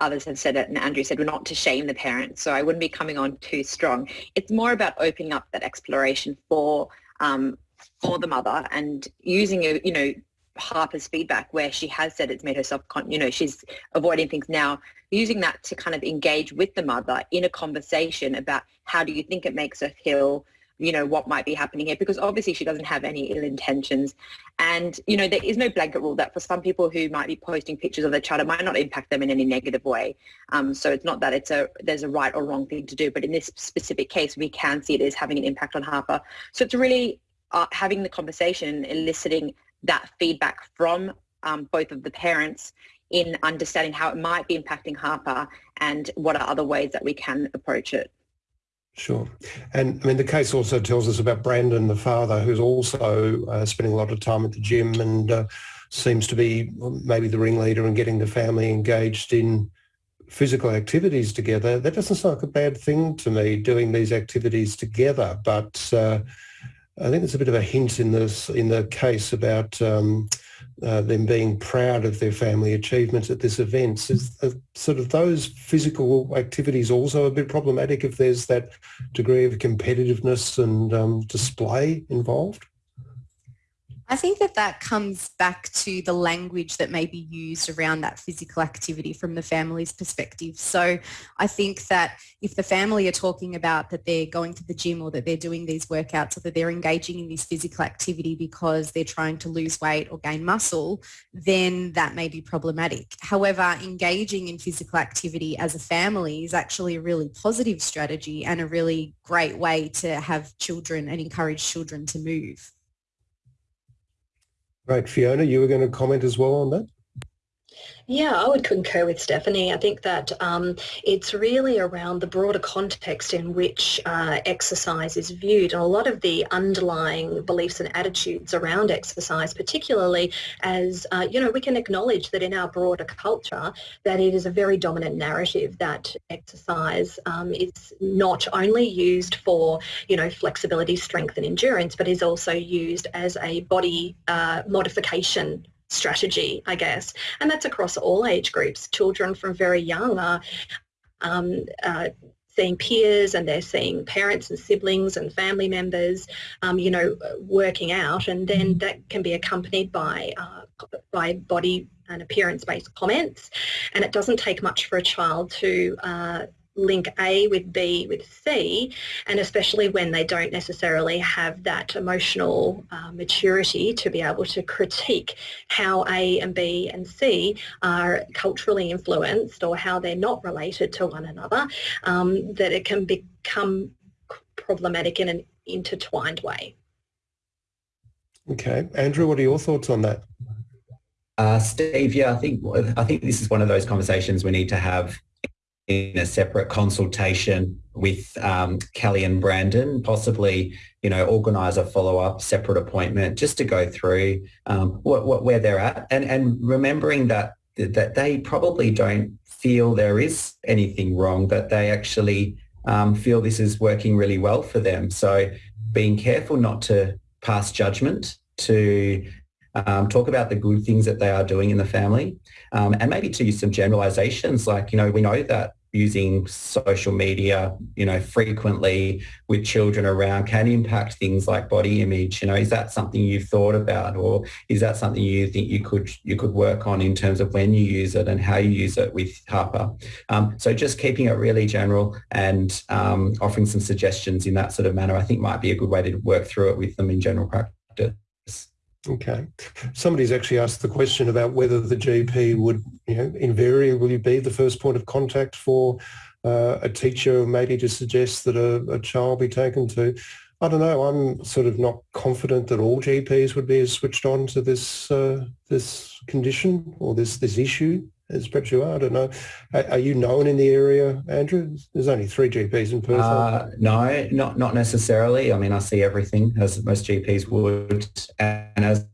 others have said it, and Andrew said, we're not to shame the parents, so I wouldn't be coming on too strong. It's more about opening up that exploration for um, for the mother and using, you know, Harper's feedback where she has said it's made her self, you know, she's avoiding things now, using that to kind of engage with the mother in a conversation about how do you think it makes her feel, you know, what might be happening here, because obviously she doesn't have any ill intentions. And, you know, there is no blanket rule that for some people who might be posting pictures of their child, it might not impact them in any negative way. Um, so it's not that it's a, there's a right or wrong thing to do, but in this specific case, we can see it is having an impact on Harper. So it's really uh, having the conversation, eliciting that feedback from um, both of the parents in understanding how it might be impacting Harper and what are other ways that we can approach it. Sure. And I mean, the case also tells us about Brandon, the father, who's also uh, spending a lot of time at the gym and uh, seems to be maybe the ringleader and getting the family engaged in physical activities together. That doesn't sound like a bad thing to me, doing these activities together. But uh, I think there's a bit of a hint in this in the case about um, uh, them being proud of their family achievements at this event. Is uh, sort of those physical activities also a bit problematic if there's that degree of competitiveness and um, display involved? I think that that comes back to the language that may be used around that physical activity from the family's perspective. So I think that if the family are talking about that they're going to the gym or that they're doing these workouts or that they're engaging in this physical activity because they're trying to lose weight or gain muscle, then that may be problematic. However, engaging in physical activity as a family is actually a really positive strategy and a really great way to have children and encourage children to move. Right, Fiona, you were going to comment as well on that? Yeah, I would concur with Stephanie. I think that um, it's really around the broader context in which uh, exercise is viewed and a lot of the underlying beliefs and attitudes around exercise, particularly as, uh, you know, we can acknowledge that in our broader culture that it is a very dominant narrative that exercise um, is not only used for, you know, flexibility, strength and endurance, but is also used as a body uh, modification strategy, I guess. And that's across all age groups. Children from very young are um, uh, seeing peers and they're seeing parents and siblings and family members, um, you know, working out and then that can be accompanied by, uh, by body and appearance-based comments. And it doesn't take much for a child to uh, link A with B with C, and especially when they don't necessarily have that emotional uh, maturity to be able to critique how A and B and C are culturally influenced or how they're not related to one another, um, that it can become problematic in an intertwined way. Okay. Andrew, what are your thoughts on that? Uh, Steve, yeah, I think I think this is one of those conversations we need to have in a separate consultation with um, Kelly and Brandon, possibly, you know, organise a follow-up separate appointment just to go through um, what, what, where they're at and, and remembering that, that they probably don't feel there is anything wrong, that they actually um, feel this is working really well for them. So being careful not to pass judgment to um, talk about the good things that they are doing in the family um, and maybe to use some generalizations like, you know, we know that using social media, you know, frequently with children around can impact things like body image. You know, is that something you've thought about, or is that something you think you could you could work on in terms of when you use it and how you use it with Harper? Um, so just keeping it really general and um, offering some suggestions in that sort of manner, I think might be a good way to work through it with them in general practice. Okay. Somebody's actually asked the question about whether the GP would, you know, invariably be the first point of contact for uh, a teacher, maybe to suggest that a, a, child be taken to. I don't know. I'm sort of not confident that all GPs would be as switched on to this uh, this condition or this this issue as perhaps you are. I don't know. Are, are, you known in the area, Andrew? There's only three GPs in Perth. Uh, no, not not necessarily. I mean, I see everything as most GPs would, and as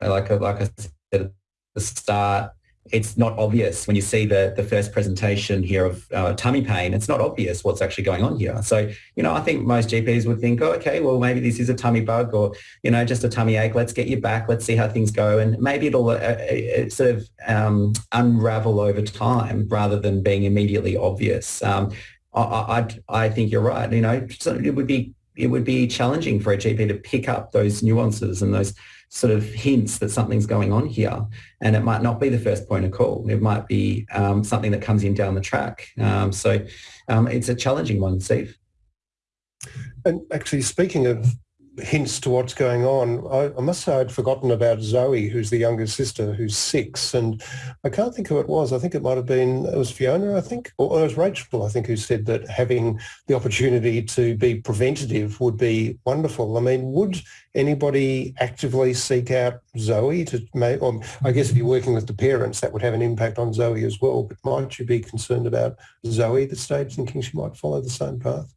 like like I said at the start, it's not obvious when you see the, the first presentation here of uh, tummy pain. It's not obvious what's actually going on here. So, you know, I think most GPs would think, oh, okay, well, maybe this is a tummy bug or, you know, just a tummy ache. Let's get you back. Let's see how things go. And maybe it'll uh, uh sort of um, unravel over time rather than being immediately obvious. Um, I, I, I think you're right. You know, it would be it would be challenging for a GP to pick up those nuances and those sort of hints that something's going on here. And it might not be the first point of call. It might be um, something that comes in down the track. Um, so um, it's a challenging one, Steve. And actually, speaking of hints to what's going on. I, I, must say I'd forgotten about Zoe, who's the younger sister, who's six, and I can't think who it was. I think it might have been it was Fiona, I think, or it was Rachel, I think, who said that having the opportunity to be preventative would be wonderful. I mean, would anybody actively seek out Zoe to make? Or I guess if you're working with the parents, that would have an impact on Zoe as well. But might you be concerned about Zoe at this stage, thinking she might follow the same path?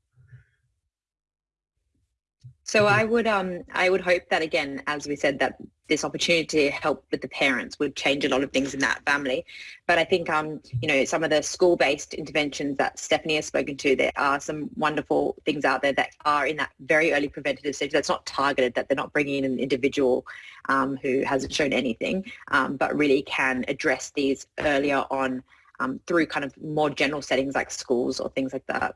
So I would um I would hope that again, as we said, that this opportunity to help with the parents would change a lot of things in that family. But I think um you know some of the school-based interventions that Stephanie has spoken to, there are some wonderful things out there that are in that very early preventative stage. That's not targeted, that they're not bringing in an individual um, who hasn't shown anything, um, but really can address these earlier on um, through kind of more general settings like schools or things like that.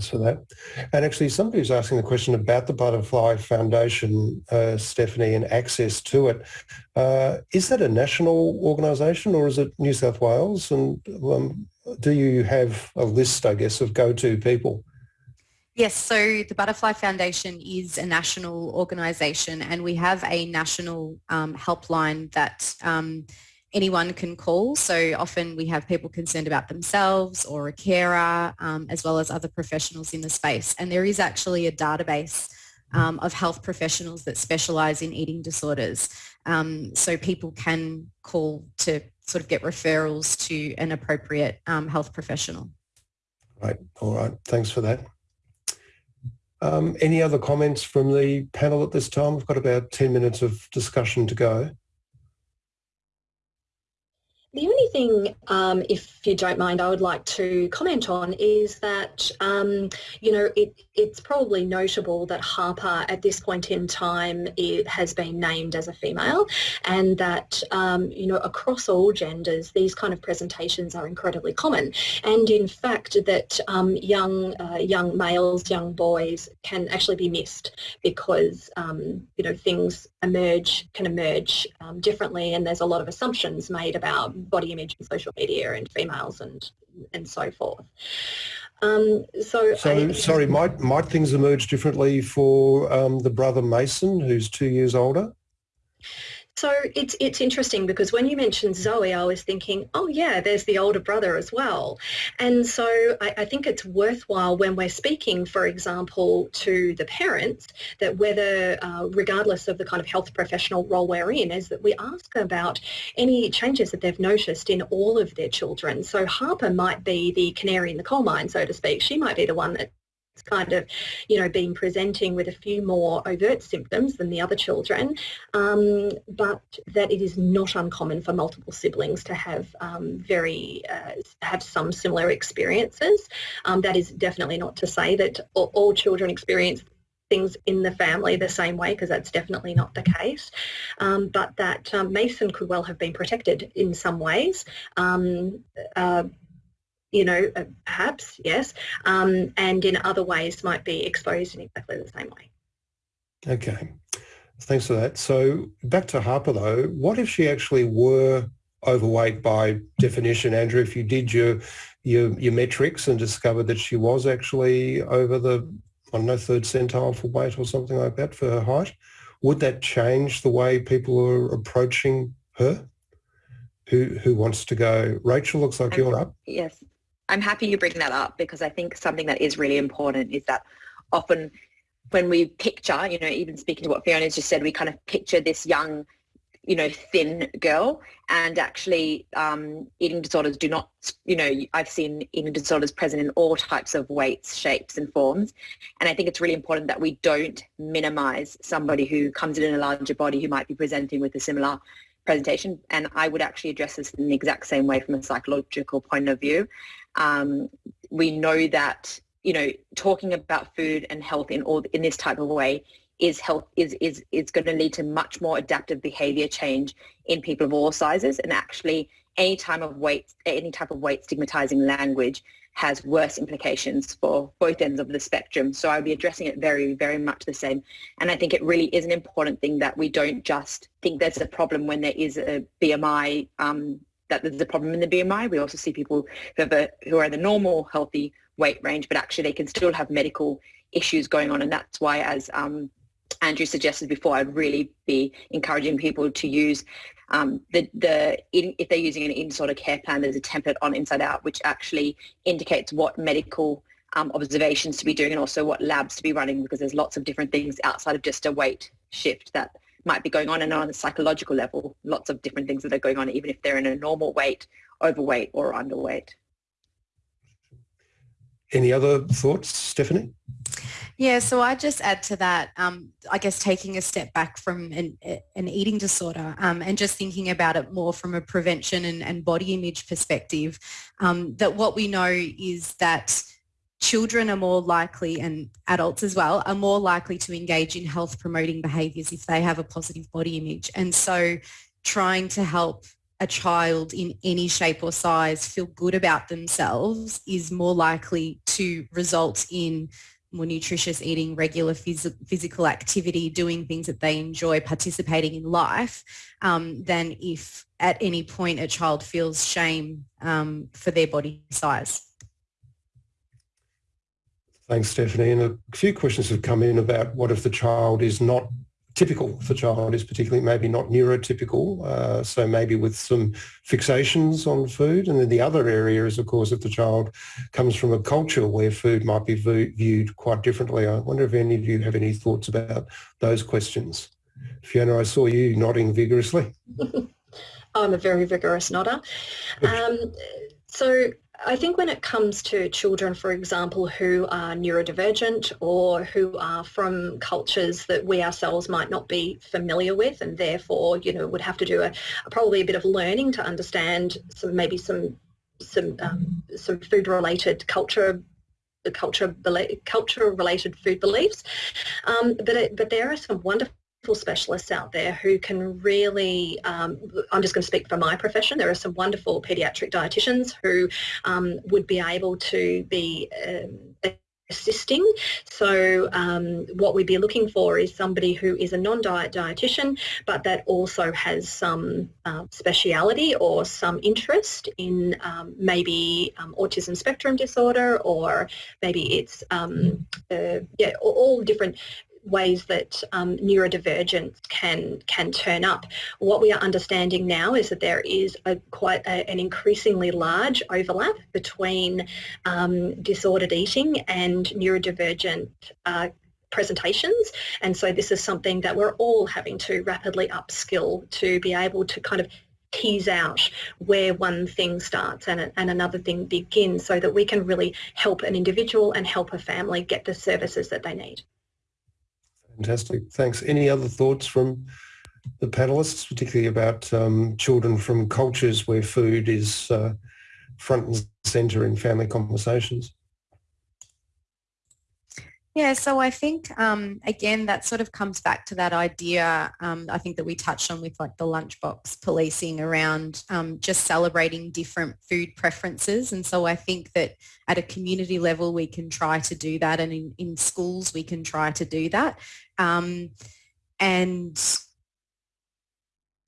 For that. And actually, somebody was asking the question about the Butterfly Foundation, uh, Stephanie, and access to it. Uh, is that a national organisation or is it New South Wales? And um, do you have a list, I guess, of go-to people? Yes, so the Butterfly Foundation is a national organisation and we have a national um, helpline that um, anyone can call. So often we have people concerned about themselves or a carer, um, as well as other professionals in the space. And there is actually a database um, of health professionals that specialise in eating disorders. Um, so people can call to sort of get referrals to an appropriate um, health professional. Right. All right. Thanks for that. Um, any other comments from the panel at this time? We've got about 10 minutes of discussion to go. The only thing, um, if you don't mind, I would like to comment on is that, um, you know, it, it's probably notable that Harper at this point in time has been named as a female and that, um, you know, across all genders, these kind of presentations are incredibly common. And in fact, that um, young, uh, young males, young boys can actually be missed because, um, you know, things emerge, can emerge um, differently and there's a lot of assumptions made about body image and social media and females and and so forth. Um, so, so I, sorry, might might things emerge differently for um, the brother Mason, who's two years older? So it's it's interesting because when you mentioned Zoe, I was thinking, oh yeah, there's the older brother as well. And so I, I, think it's worthwhile when we're speaking, for example, to the parents, that whether, uh, regardless of the kind of health professional role we're in, is that we ask about any changes that they've noticed in all of their children. So Harper might be the canary in the coal mine, so to speak. She might be the one that kind of, you know, been presenting with a few more overt symptoms than the other children, um, but that it is not uncommon for multiple siblings to have um, very, uh, have some similar experiences. Um, that is definitely not to say that all, all children experience things in the family the same way because that's definitely not the case um, but that um, Mason could well have been protected in some ways um, uh, you know uh, perhaps yes um, and in other ways might be exposed in exactly the same way okay thanks for that so back to Harper though what if she actually were overweight by definition Andrew if you did your your, your metrics and discovered that she was actually over the I don't know, third centile for weight or something like that for her height. Would that change the way people are approaching her? Who who wants to go? Rachel, looks like you're up. Yes, I'm happy you bring that up because I think something that is really important is that often when we picture, you know, even speaking to what Fiona just said, we kind of picture this young you know, thin girl. And actually, um, eating disorders do not, you know, I've seen eating disorders present in all types of weights, shapes and forms. And I think it's really important that we don't minimize somebody who comes in in a larger body who might be presenting with a similar presentation. And I would actually address this in the exact same way from a psychological point of view. Um, we know that, you know, talking about food and health in all in this type of way is health is is is going to lead to much more adaptive behavior change in people of all sizes. And actually any time of weight any type of weight stigmatizing language has worse implications for both ends of the spectrum. So i would be addressing it very very much the same. And i think it really is an important thing that we don't just think there's a problem when there is a bmi um, that there's a problem in the bmi we also see people who, have a, who are in the normal healthy weight range but actually they can still have medical issues going on. And that's why as um, Andrew suggested before, I'd really be encouraging people to use um, the, the if they're using an eating disorder care plan, there's a template on Inside Out which actually indicates what medical um, observations to be doing and also what labs to be running because there's lots of different things outside of just a weight shift that might be going on and on a psychological level, lots of different things that are going on even if they're in a normal weight, overweight or underweight. Any other thoughts, Stephanie? Yeah, so I just add to that, um, I guess taking a step back from an, an eating disorder um, and just thinking about it more from a prevention and, and body image perspective, um, that what we know is that children are more likely and adults as well are more likely to engage in health promoting behaviours if they have a positive body image. And so trying to help a child in any shape or size feel good about themselves is more likely to result in more nutritious eating, regular phys- physical activity, doing things that they enjoy, participating in life, um, than if at any point a child feels shame um, for their body size. Thanks, Stephanie. And a few questions have come in about what if the child is not typical for child is particularly maybe not neurotypical, uh, so maybe with some fixations on food. And then the other area is, of course, if the child comes from a culture where food might be viewed quite differently. I wonder if any of you have any thoughts about those questions. Fiona, I saw you nodding vigorously. (laughs) I'm a very vigorous nodder. Um, so I think when it comes to children, for example, who are neurodivergent or who are from cultures that we ourselves might not be familiar with and therefore, you know, would have to do a, probably a bit of learning to understand some maybe some some um, some food related culture culture culture related food beliefs. Um, but it, but there are some wonderful specialists out there who can really, um, I'm just going to speak for my profession, there are some wonderful paediatric dietitians who um, would be able to be um, assisting. So um, what we'd be looking for is somebody who is a non-diet dietitian, but that also has some uh, speciality or some interest in um, maybe um, autism spectrum disorder, or maybe it's um, uh, yeah, all different ways that um, neurodivergence can can turn up. What we are understanding now is that there is a quite a, an increasingly large overlap between um, disordered eating and neurodivergent uh, presentations and so this is something that we're all having to rapidly upskill to be able to kind of tease out where one thing starts and, and another thing begins so that we can really help an individual and help a family get the services that they need. Fantastic. Thanks. Any other thoughts from the panelists, particularly about um, children from cultures where food is uh, front and centre in family conversations? Yeah, so I think um, again that sort of comes back to that idea. Um, I think that we touched on with like the lunchbox policing around um, just celebrating different food preferences, and so I think that at a community level we can try to do that, and in, in schools we can try to do that, um, and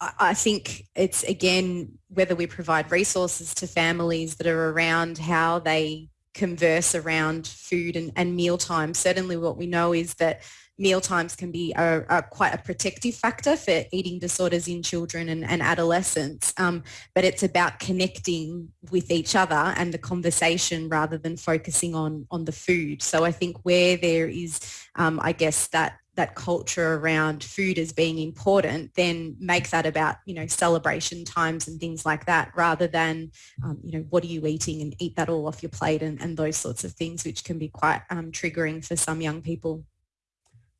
I think it's again whether we provide resources to families that are around how they converse around food and, and meal time. Certainly what we know is that meal times can be a, a, quite a protective factor for eating disorders in children and, and adolescents. Um, but it's about connecting with each other and the conversation rather than focusing on, on the food. So I think where there is, um, I guess, that that culture around food as being important, then make that about, you know, celebration times and things like that rather than, um, you know, what are you eating and eat that all off your plate and, and those sorts of things, which can be quite um, triggering for some young people.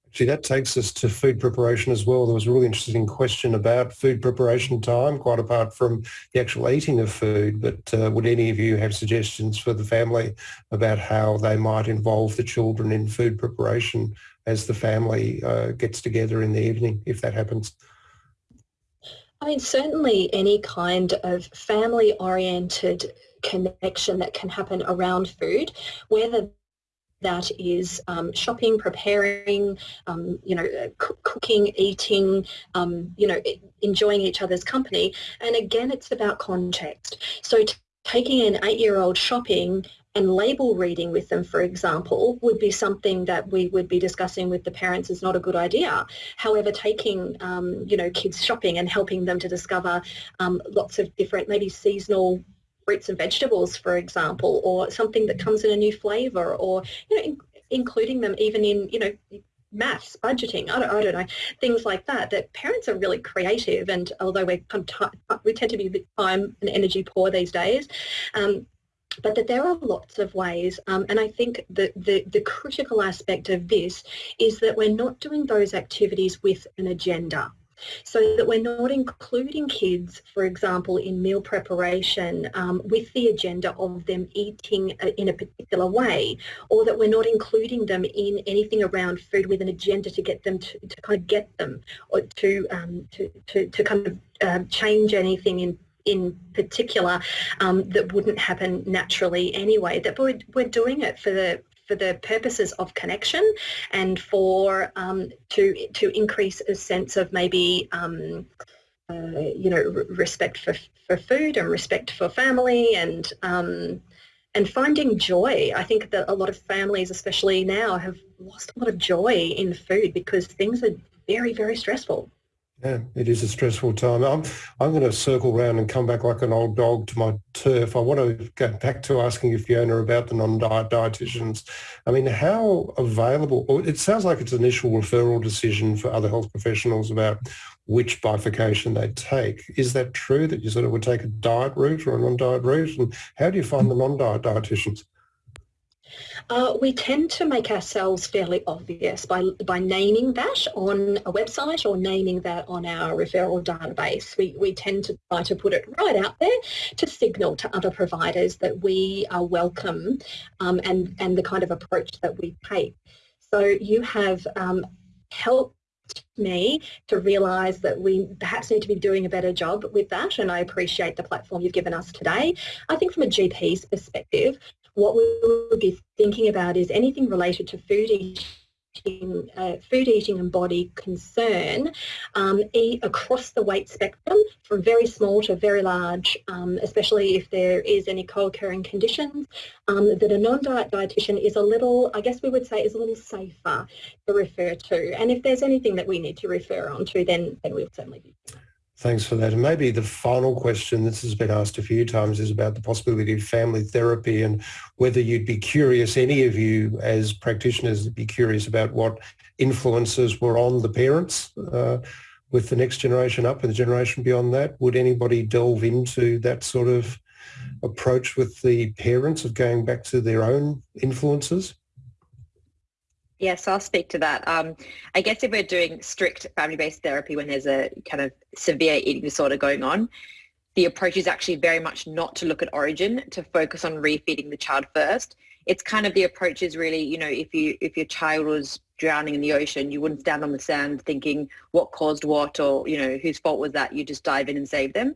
Actually, that takes us to food preparation as well. There was a really interesting question about food preparation time, quite apart from the actual eating of food. But uh, would any of you have suggestions for the family about how they might involve the children in food preparation as the family uh, gets together in the evening, if that happens? I mean, certainly any kind of family-oriented connection that can happen around food, whether that is um, shopping, preparing, um, you know, cooking, eating, um, you know, enjoying each other's company. And again, it's about context. So taking an eight-year-old shopping and label reading with them, for example, would be something that we would be discussing with the parents is not a good idea. However, taking, um, you know, kids shopping and helping them to discover um, lots of different, maybe seasonal fruits and vegetables, for example, or something that comes in a new flavour, or, you know, in, including them even in, you know, maths, budgeting, I don't, I don't, know, things like that, that parents are really creative and although we're, we tend to be a bit time and energy poor these days, um, but that there are lots of ways um, and I think that the, the critical aspect of this is that we're not doing those activities with an agenda. So that we're not including kids, for example, in meal preparation um, with the agenda of them eating uh, in a particular way, or that we're not including them in anything around food with an agenda to get them to, to kind of get them or to, um, to, to, to, kind of uh, change anything in in particular um, that wouldn't happen naturally anyway, that we're, we're doing it for the for the purposes of connection and for um, to to increase a sense of maybe um, uh, you know respect for for food and respect for family and um, and finding joy. I think that a lot of families, especially now, have lost a lot of joy in food because things are very very stressful. Yeah, it is a stressful time. I'm, I'm going to circle around and come back like an old dog to my turf. I want to go back to asking you, Fiona, about the non-diet dietitians. I mean, how available, it sounds like it's an initial referral decision for other health professionals about which bifurcation they take. Is that true that you sort of would take a diet route or a non-diet route? And how do you find the non-diet dietitians? Uh, we tend to make ourselves fairly obvious by, by naming that on a website or naming that on our referral database. We, we tend to try to put it right out there to signal to other providers that we are welcome um, and, and the kind of approach that we take. So you have um, helped me to realise that we perhaps need to be doing a better job with that and I appreciate the platform you've given us today. I think from a GP's perspective, what we would be thinking about is anything related to food eating, uh, food eating and body concern um, across the weight spectrum from very small to very large, um, especially if there is any co-occurring conditions, um, that a non-diet dietitian is a little, I guess we would say, is a little safer to refer to. And if there's anything that we need to refer on to, then, then we'll certainly be. Thanks for that. And maybe the final question, this has been asked a few times, is about the possibility of family therapy and whether you'd be curious, any of you as practitioners, be curious about what influences were on the parents uh, with the next generation up and the generation beyond that. Would anybody delve into that sort of approach with the parents of going back to their own influences? Yes, I'll speak to that. Um, I guess if we're doing strict family-based therapy when there's a kind of severe eating disorder going on, the approach is actually very much not to look at origin, to focus on refeeding the child first. it's kind of the approach is really, you know, if you if your child was drowning in the ocean, you wouldn't stand on the sand thinking what caused what or, you know, whose fault was that. You just dive in and save them.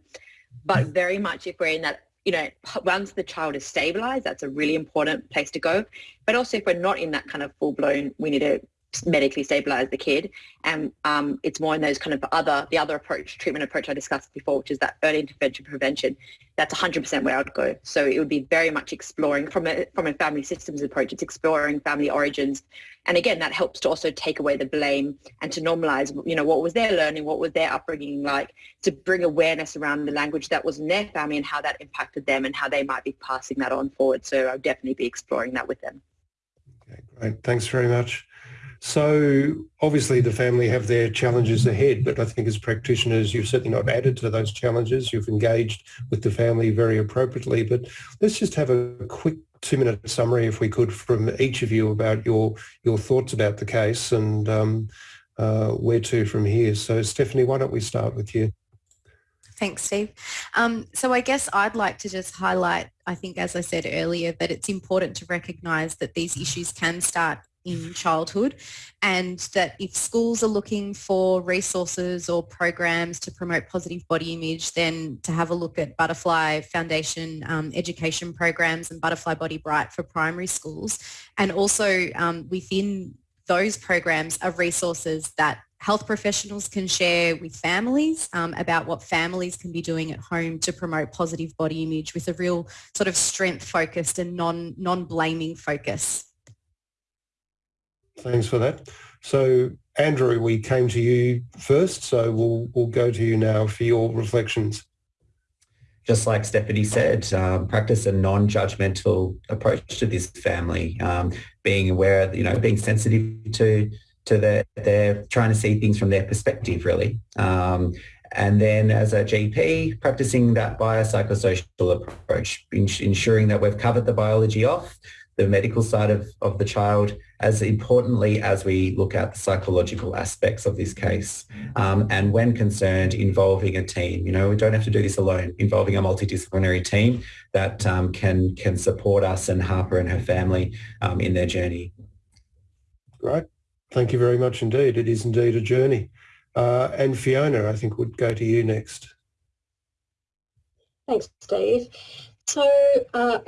But very much if we're in that, you know, once the child is stabilized, that's a really important place to go. But also if we're not in that kind of full blown, we need to medically stabilize the kid. And um, it's more in those kind of other the other approach treatment approach I discussed before which is that early intervention prevention. That's 100% where I'd go. So it would be very much exploring from a from a family systems approach. It's exploring family origins. And again that helps to also take away the blame and to normalize you know what was their learning what was their upbringing like to bring awareness around the language that was in their family and how that impacted them and how they might be passing that on forward. So I'll definitely be exploring that with them. Okay, great. Thanks very much so obviously the family have their challenges ahead, but I think as practitioners, you've certainly not added to those challenges. You've engaged with the family very appropriately, but let's just have a quick two minute summary, if we could, from each of you about your, your thoughts about the case and um, uh, where to from here. So Stephanie, why don't we start with you? Thanks, Steve. Um, so I guess I'd like to just highlight, I think, as I said earlier, that it's important to recognise that these issues can start in childhood and that if schools are looking for resources or programs to promote positive body image then to have a look at Butterfly Foundation um, education programs and Butterfly Body Bright for primary schools and also um, within those programs are resources that health professionals can share with families um, about what families can be doing at home to promote positive body image with a real sort of strength focused and non non-blaming focus. Thanks for that. So Andrew, we came to you first, so we'll, we'll go to you now for your reflections. Just like Stephanie said, um, practice a non-judgmental approach to this family, um, being aware, you know, being sensitive to to their, they're trying to see things from their perspective, really. Um, and then as a GP, practicing that biopsychosocial approach, ensuring that we've covered the biology off, the medical side of, of the child as importantly as we look at the psychological aspects of this case. Um, and when concerned, involving a team. You know, we don't have to do this alone, involving a multidisciplinary team that um, can, can support us and Harper and her family um, in their journey. Great. Thank you very much indeed. It is indeed a journey. Uh, and Fiona, I think would go to you next. Thanks, Steve. So uh,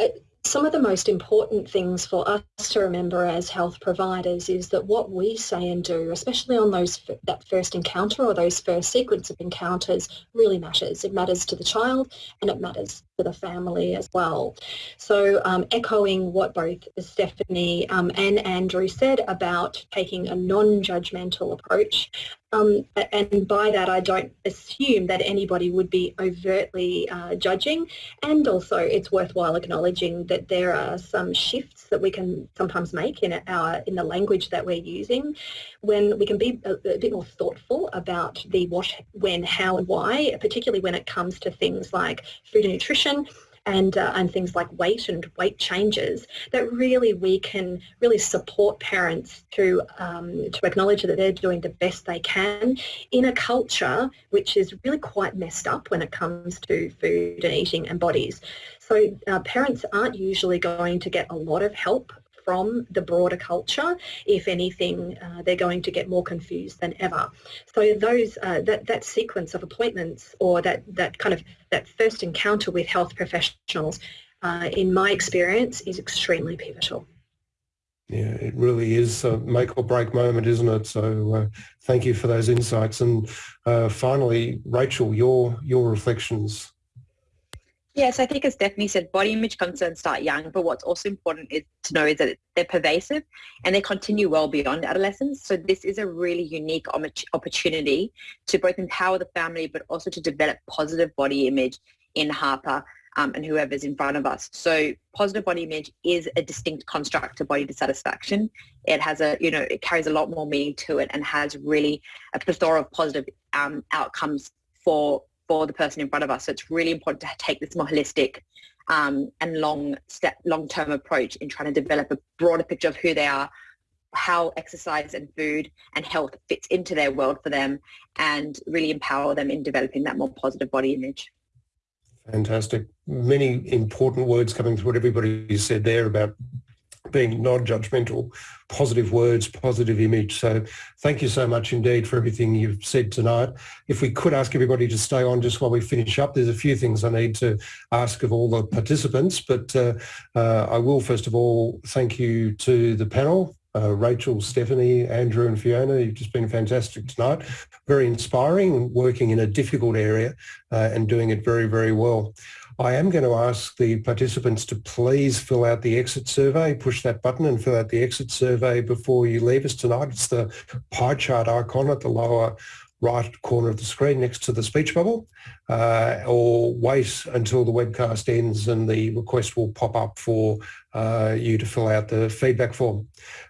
some of the most important things for us to remember as health providers is that what we say and do, especially on those that first encounter or those first sequence of encounters, really matters. It matters to the child and it matters to the family as well. So um, echoing what both Stephanie um, and Andrew said about taking a non-judgmental approach, um, and by that I don't assume that anybody would be overtly uh, judging and also it's worthwhile acknowledging that there are some shifts that we can sometimes make in our in the language that we're using when we can be a, a bit more thoughtful about the what, when, how and why, particularly when it comes to things like food and nutrition and, uh, and things like weight and weight changes, that really we can really support parents to, um, to acknowledge that they're doing the best they can in a culture which is really quite messed up when it comes to food and eating and bodies. So uh, parents aren't usually going to get a lot of help from the broader culture. If anything, uh, they're going to get more confused than ever. So those uh, that that sequence of appointments or that that kind of that first encounter with health professionals, uh, in my experience, is extremely pivotal. Yeah, it really is a make or break moment, isn't it? So uh, thank you for those insights. And uh, finally, Rachel, your your reflections. Yes, I think as Stephanie said, body image concerns start young, but what's also important is to know is that they're pervasive and they continue well beyond adolescence. So this is a really unique opportunity to both empower the family, but also to develop positive body image in Harper um, and whoever's in front of us. So positive body image is a distinct construct to body dissatisfaction. It has a, you know, it carries a lot more meaning to it and has really a plethora of positive um, outcomes for for the person in front of us. So it's really important to take this more holistic um, and long step, long-term approach in trying to develop a broader picture of who they are, how exercise and food and health fits into their world for them and really empower them in developing that more positive body image. Fantastic. Many important words coming through what everybody said there about being non-judgmental, positive words, positive image. So thank you so much indeed for everything you've said tonight. If we could ask everybody to stay on just while we finish up, there's a few things I need to ask of all the participants, but uh, uh, I will first of all thank you to the panel, uh, Rachel, Stephanie, Andrew and Fiona. You've just been fantastic tonight. Very inspiring, working in a difficult area uh, and doing it very, very well. I am going to ask the participants to please fill out the exit survey, push that button and fill out the exit survey before you leave us tonight. It's the pie chart icon at the lower right corner of the screen next to the speech bubble uh, or wait until the webcast ends and the request will pop up for uh, you to fill out the feedback form.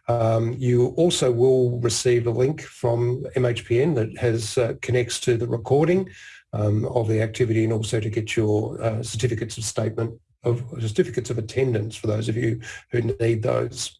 Um, you also will receive a link from MHPN that has uh, connects to the recording um, of the activity and also to get your uh, certificates of statement of certificates of attendance for those of you who need those.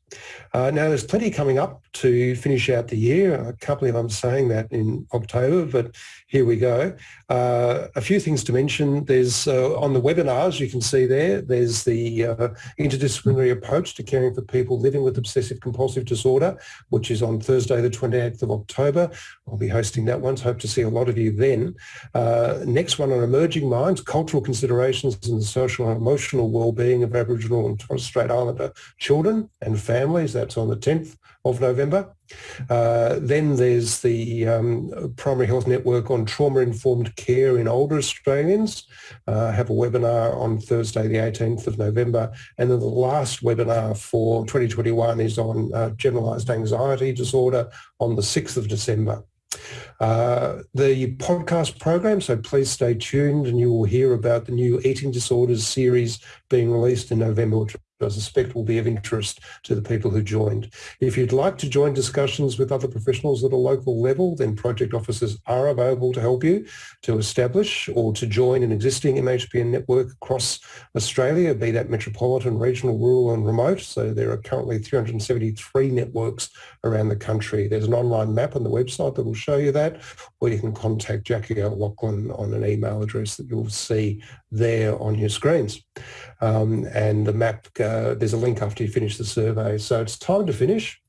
Uh, now, there's plenty coming up to finish out the year. I can't believe I'm saying that in October, but here we go. Uh, a few things to mention. There's uh, on the webinars, you can see there, there's the uh, interdisciplinary approach to caring for people living with obsessive compulsive disorder, which is on Thursday, the 28th of October. I'll be hosting that one, so hope to see a lot of you then. Uh, next one on emerging minds, cultural considerations and the social and emotional well-being of Aboriginal and Torres Strait Islander children and families families. That's on the 10th of November. Uh, then there's the um, Primary Health Network on Trauma-Informed Care in Older Australians. Uh, have a webinar on Thursday, the 18th of November. And then the last webinar for 2021 is on uh, generalised anxiety disorder on the 6th of December. Uh, the podcast program, so please stay tuned and you will hear about the new eating disorders series being released in November, which I suspect will be of interest to the people who joined. If you'd like to join discussions with other professionals at a local level, then project officers are available to help you to establish or to join an existing MHPN network across Australia, be that metropolitan, regional, rural and remote. So there are currently 373 networks around the country. There's an online map on the website that will show you that, or you can contact Jackie O'Loughlin on an email address that you'll see there on your screens. Um, and the map, uh, there's a link after you finish the survey. So it's time to finish.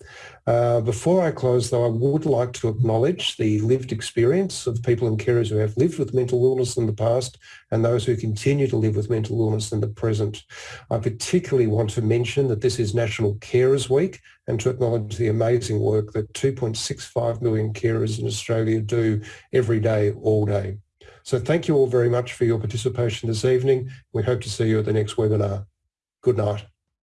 Uh, before I close, though, I would like to acknowledge the lived experience of people and carers who have lived with mental illness in the past and those who continue to live with mental illness in the present. I particularly want to mention that this is National Carers Week and to acknowledge the amazing work that 2.65 million carers in Australia do every day, all day. So thank you all very much for your participation this evening. We hope to see you at the next webinar. Good night.